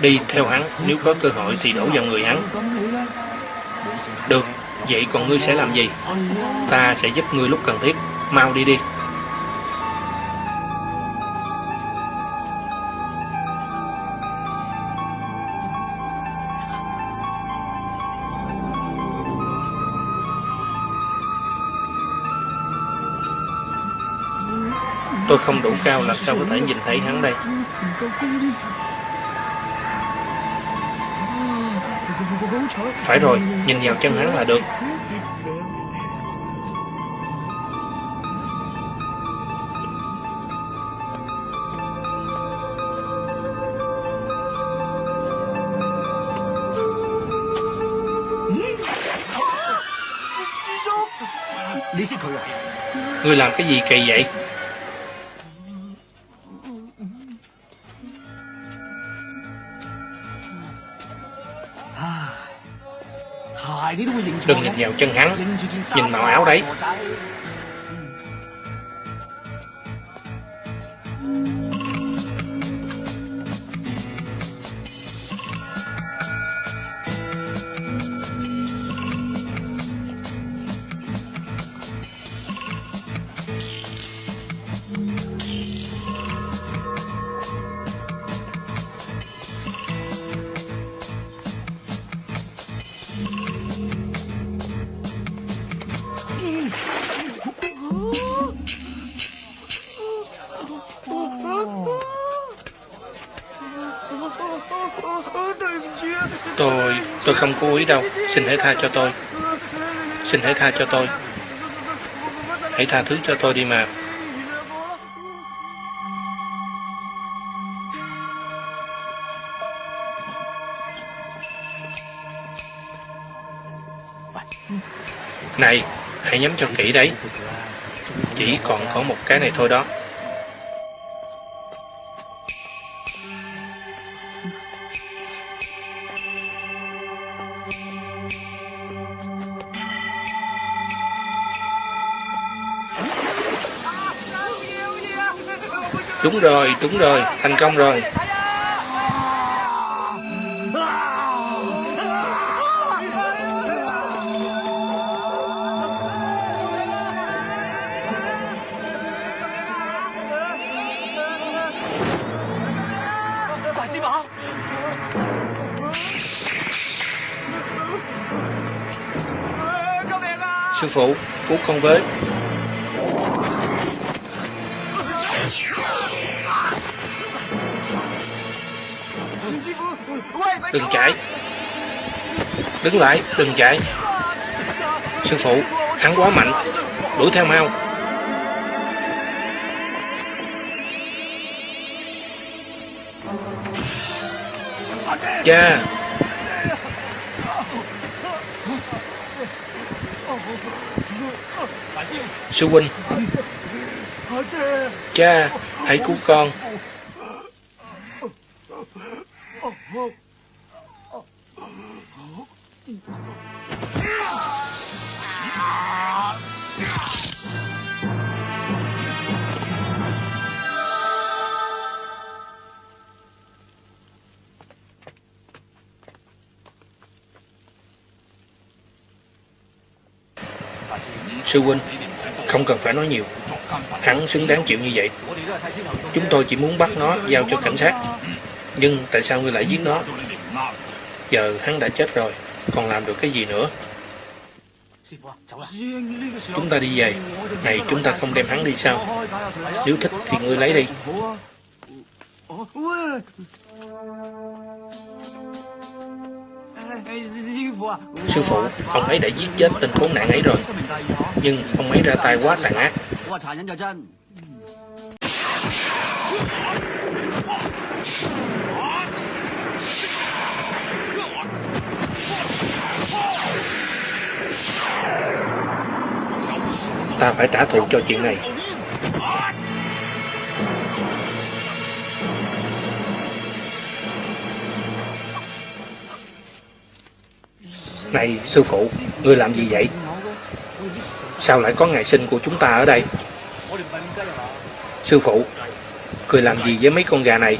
Speaker 6: đi theo hắn, nếu có cơ hội thì đổ vào người hắn được vậy còn ngươi sẽ làm gì? Ta sẽ giúp ngươi lúc cần thiết. Mau đi đi. Tôi không đủ cao làm sao có thể nhìn thấy hắn đây. Phải rồi, nhìn vào chân hắn là được. Ngươi làm cái gì kỳ vậy? Đừng nhìn vào chân hắn, nhìn màu áo đấy. Tôi, không cố ý đâu. Xin hãy tha cho tôi. Xin hãy tha cho tôi. Hãy tha thứ cho tôi đi mà. Này, hãy nhắm cho kỹ đấy. Chỉ còn có một cái này thôi đó. Đúng rồi, đúng rồi, thành công rồi. Sư phụ, cứu con với. Đừng chạy. Đứng lại, đừng chạy. Sư phụ, hắn quá mạnh. Đuổi theo mau. Cha. Sư huynh. Cha, hãy cứu con. Sư huynh, không cần phải nói nhiều. Hắn xứng đáng chịu như vậy. Chúng tôi chỉ muốn bắt nó giao cho cảnh sát. Nhưng tại sao ngươi lại giết nó? Giờ hắn đã chết rồi, còn làm được cái gì nữa? Chúng ta đi về. Này, chúng ta không đem hắn đi sao? Nếu thích thì ngươi lấy đi. Sư phụ, ông ấy đã giết chết tên khốn nạn ấy rồi. Nhưng ông ấy ra tay quá tàn ác. Ta phải trả thù cho chuyện này. Này, sư phụ, ngươi làm gì vậy? Sao lại có ngày sinh của chúng ta ở đây? Sư phụ, cười làm gì với mấy con gà này?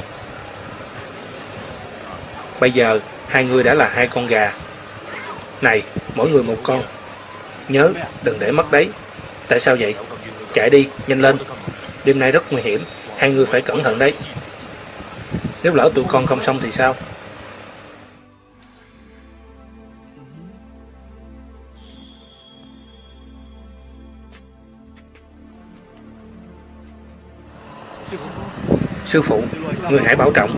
Speaker 6: Bây giờ, hai người đã là hai con gà. Này, mỗi người một con. Nhớ, đừng để mất đấy. Tại sao vậy? Chạy đi, nhanh lên. Đêm nay rất nguy hiểm, hai người phải cẩn thận đấy. Nếu lỡ tụi con không xong thì sao? Sư phụ, người hãy bảo trọng.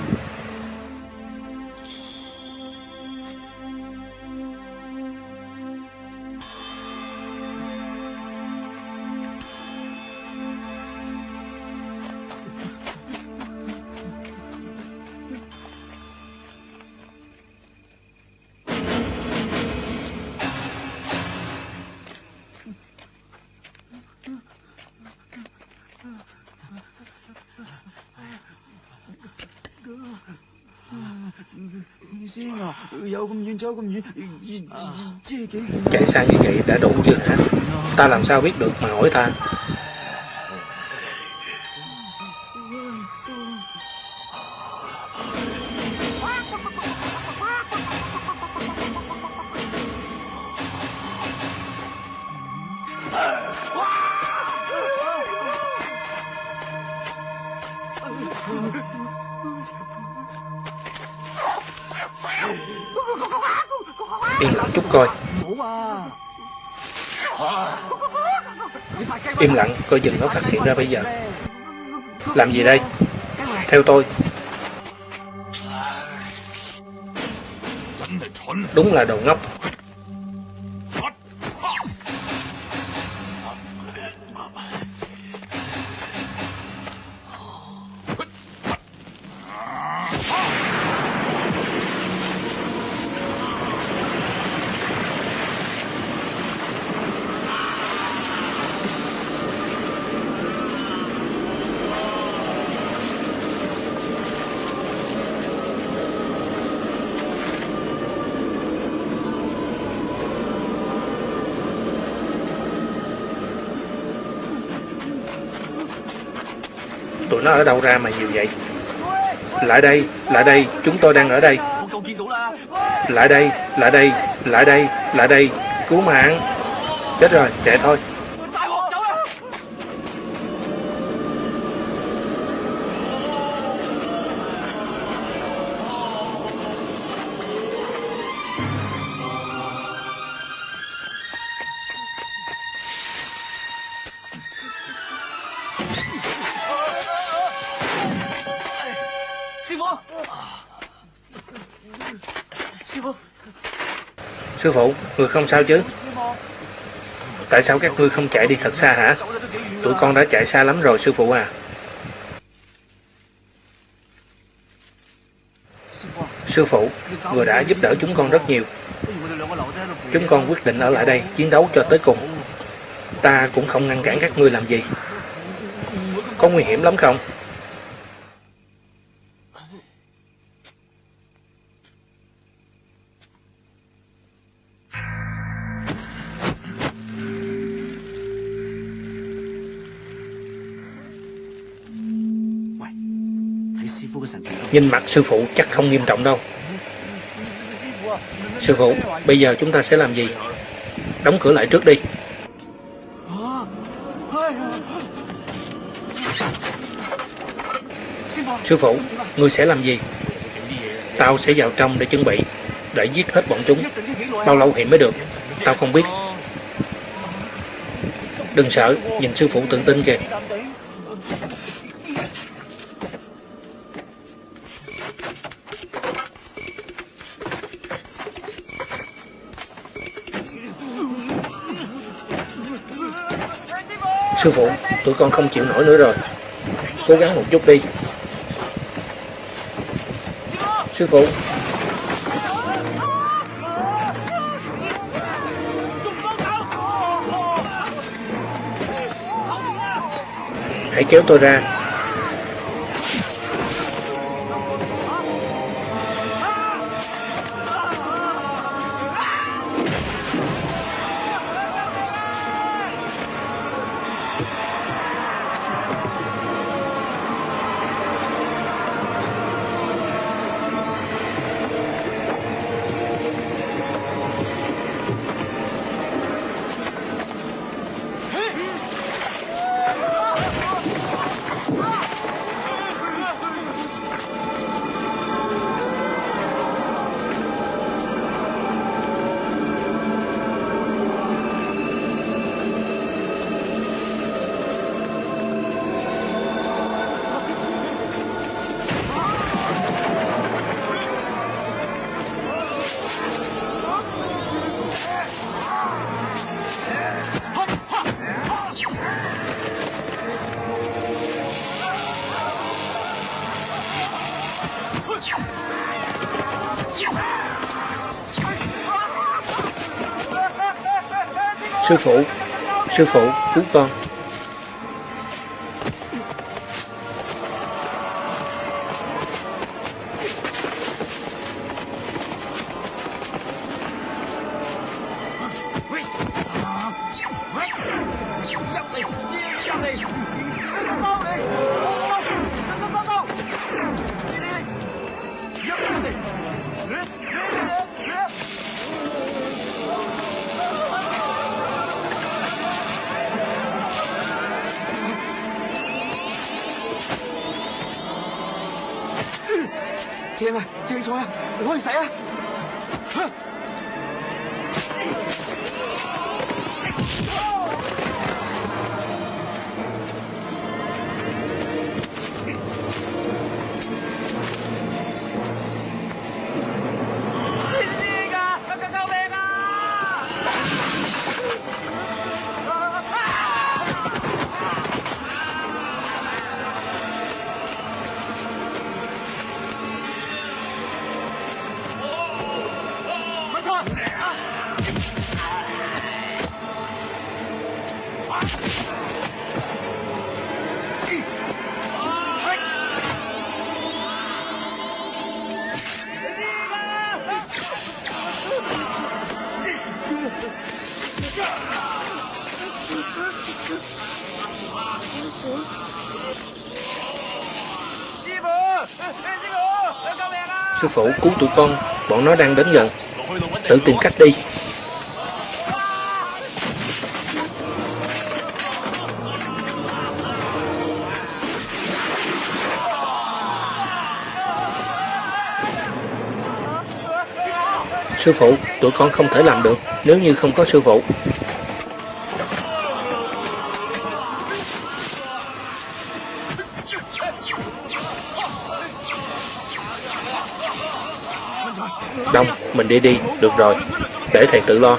Speaker 6: Chạy xa như vậy đã đủ chưa hả? Ta làm sao biết được mà hỏi ta? Yên lặng chút coi. Im lặng, coi chừng nó phát hiện ra bây giờ. Làm gì đây? Theo tôi. Đúng là đồ ngốc. Ở đâu ra mà nhiều vậy? Lại đây, lại đây Chúng tôi đang ở đây. Lại đây, lại đây, lại đây, lại đây Cứu mạng. Chết rồi, chạy thôi. Sư phụ, người không sao chứ? Tại sao các ngươi không chạy đi thật xa hả? Tụi con đã chạy xa lắm rồi sư phụ à. Sư phụ, người đã giúp đỡ chúng con rất nhiều. Chúng con quyết định ở lại đây chiến đấu cho tới cùng. Ta cũng không ngăn cản các ngươi làm gì. Có nguy hiểm lắm không? Nhìn mặt sư phụ chắc không nghiêm trọng đâu Sư phụ, bây giờ chúng ta sẽ làm gì? Đóng cửa lại trước đi Sư phụ, ngươi sẽ làm gì? Tao sẽ vào trong để chuẩn bị Để giết hết bọn chúng Bao lâu thì mới được Tao không biết Đừng sợ, nhìn sư phụ tự tin kìa. Sư phụ, tụi con không chịu nổi nữa rồi. Cố gắng một chút đi. Sư phụ, hãy kéo tôi ra. Sư phụ, sư phụ, cứu con.
Speaker 1: Sư phụ cứu tụi con Bọn nó đang đến gần. Tự tìm cách đi. Sư phụ, tụi con không thể làm được Nếu như không có sư phụ. Mình đi đi, được rồi. Để thầy tự lo.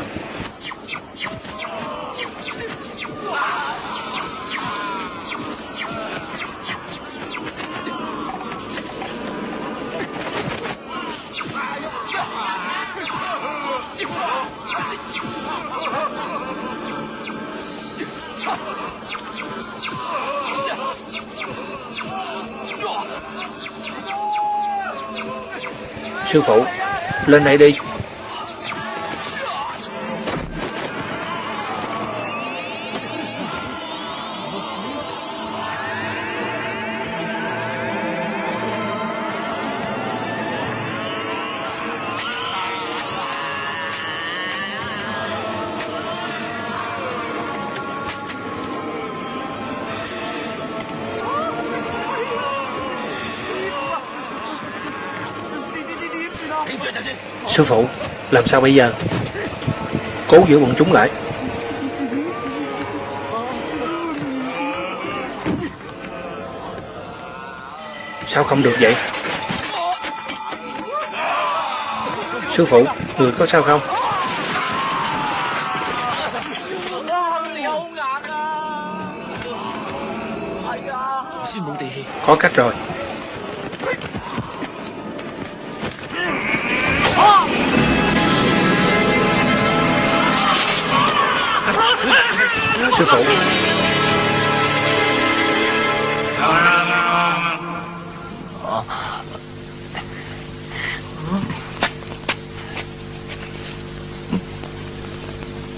Speaker 1: Sư phụ, lên đây đi. Sư phụ, làm sao bây giờ? Cố giữ bọn chúng lại Sao không được vậy? Sư phụ, người có sao không? Có cách rồi 去走。
Speaker 7: 啊。嗯。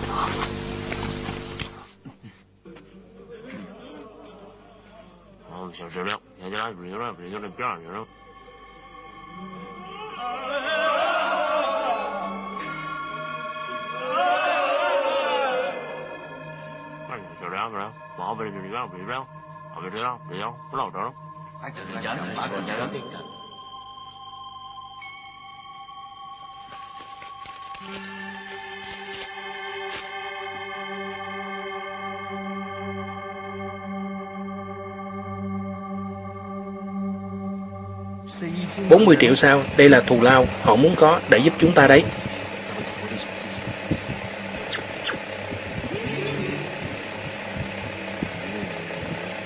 Speaker 7: 啊。我们小石榴，人家不有那不有那辫子。Vediamo, vediamo, loro. Anche il già, già, bốn
Speaker 1: mươi triệu sao? Đây là thù lao. Họ muốn có để giúp chúng ta đấy.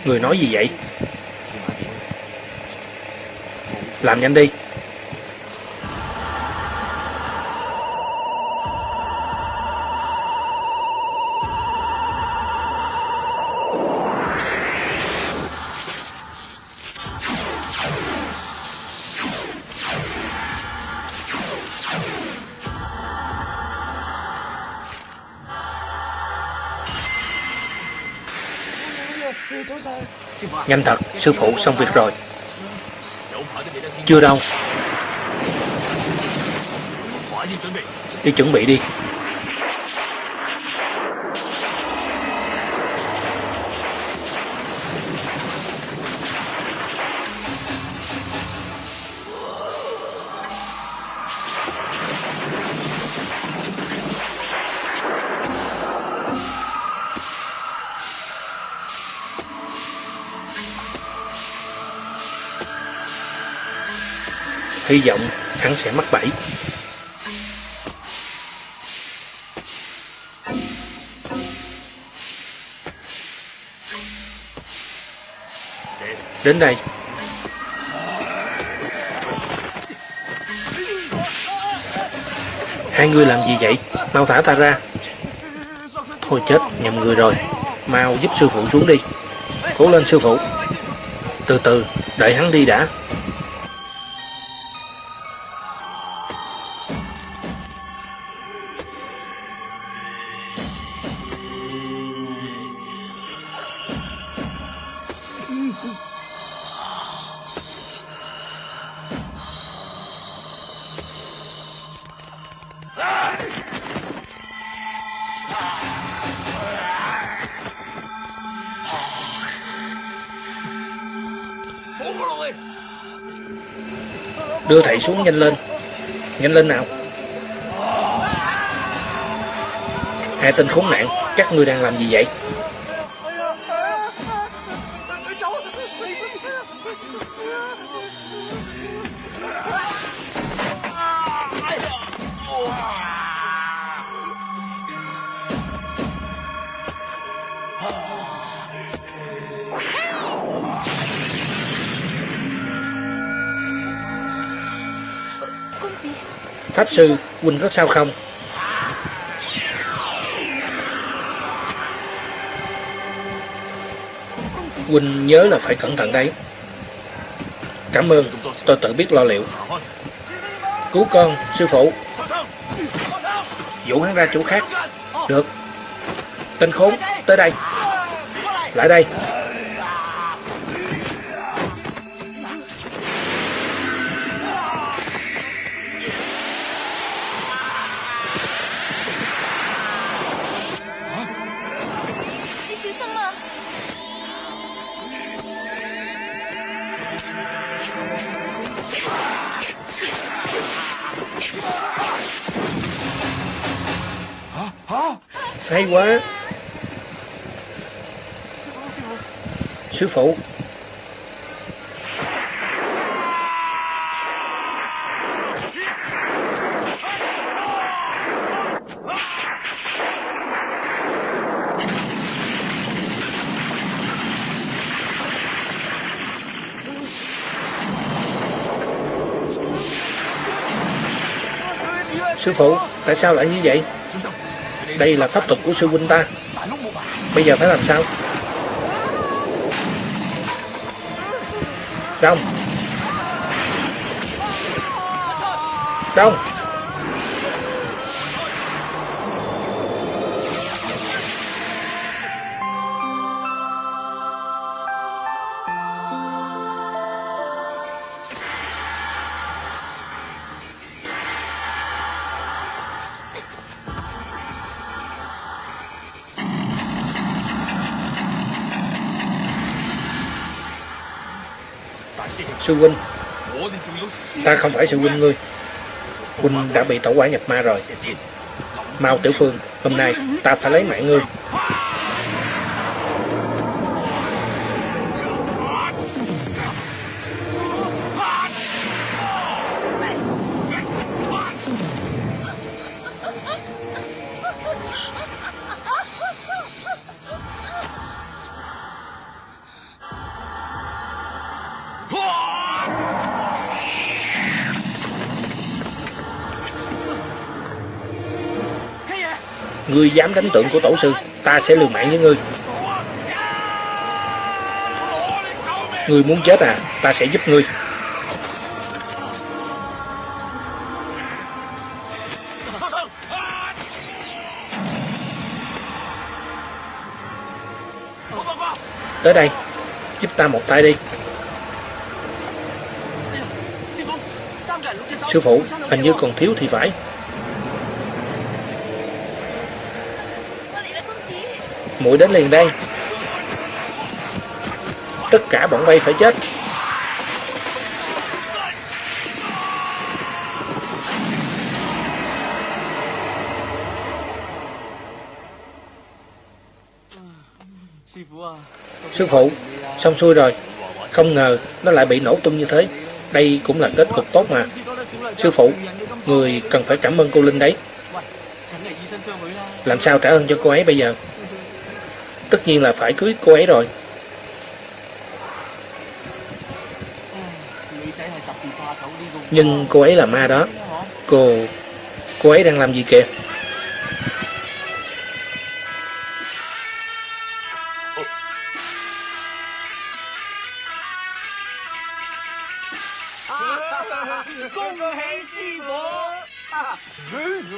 Speaker 1: Người nói gì vậy? Làm nhanh đi. Nhanh thật, sư phụ xong việc rồi. Chưa đâu. Đi chuẩn bị đi. Hy vọng hắn sẽ mắc bẫy. Đến đây. Hai người làm gì vậy? Mau thả ta ra. Thôi chết, nhầm người rồi. Mau giúp sư phụ xuống đi. Cố lên sư phụ. Từ từ, đợi hắn đi đã. Xuống nhanh lên. Nhanh lên nào. Hai tên khốn nạn, Các ngươi đang làm gì vậy? Sư Quỳnh có sao không? Quỳnh nhớ là phải cẩn thận đấy. Cảm ơn, Tôi tự biết lo liệu. Cứu con, sư phụ. Dụ hắn ra chỗ khác. Được. Tên khốn, tới đây. Lại đây. sư phụ Sư phụ, tại sao lại như vậy? Đây là pháp thuật của sư huynh ta Bây giờ phải làm sao? Đông. Đông. Sư huynh, ta không phải sư huynh ngươi. Huynh đã bị tổ quả nhập ma rồi. Mau Tiểu Phương, hôm nay ta phải lấy mạng ngươi. Dám đánh tượng của tổ sư, ta sẽ liều mạng với ngươi. Ngươi muốn chết à, ta sẽ giúp ngươi. Tới đây, giúp ta một tay đi. Sư phụ, hình như còn thiếu thì phải. Muội đến liền đây. Tất cả bọn bay phải chết. Sư phụ, xong xuôi rồi. Không ngờ nó lại bị nổ tung như thế. Đây cũng là kết cục tốt mà. Sư phụ, người cần phải cảm ơn cô Linh đấy. Làm sao trả ơn cho cô ấy bây giờ? Tất nhiên là phải cưới cô ấy rồi. Nhưng cô ấy là ma đó. Cô... Cô ấy đang làm gì kìa?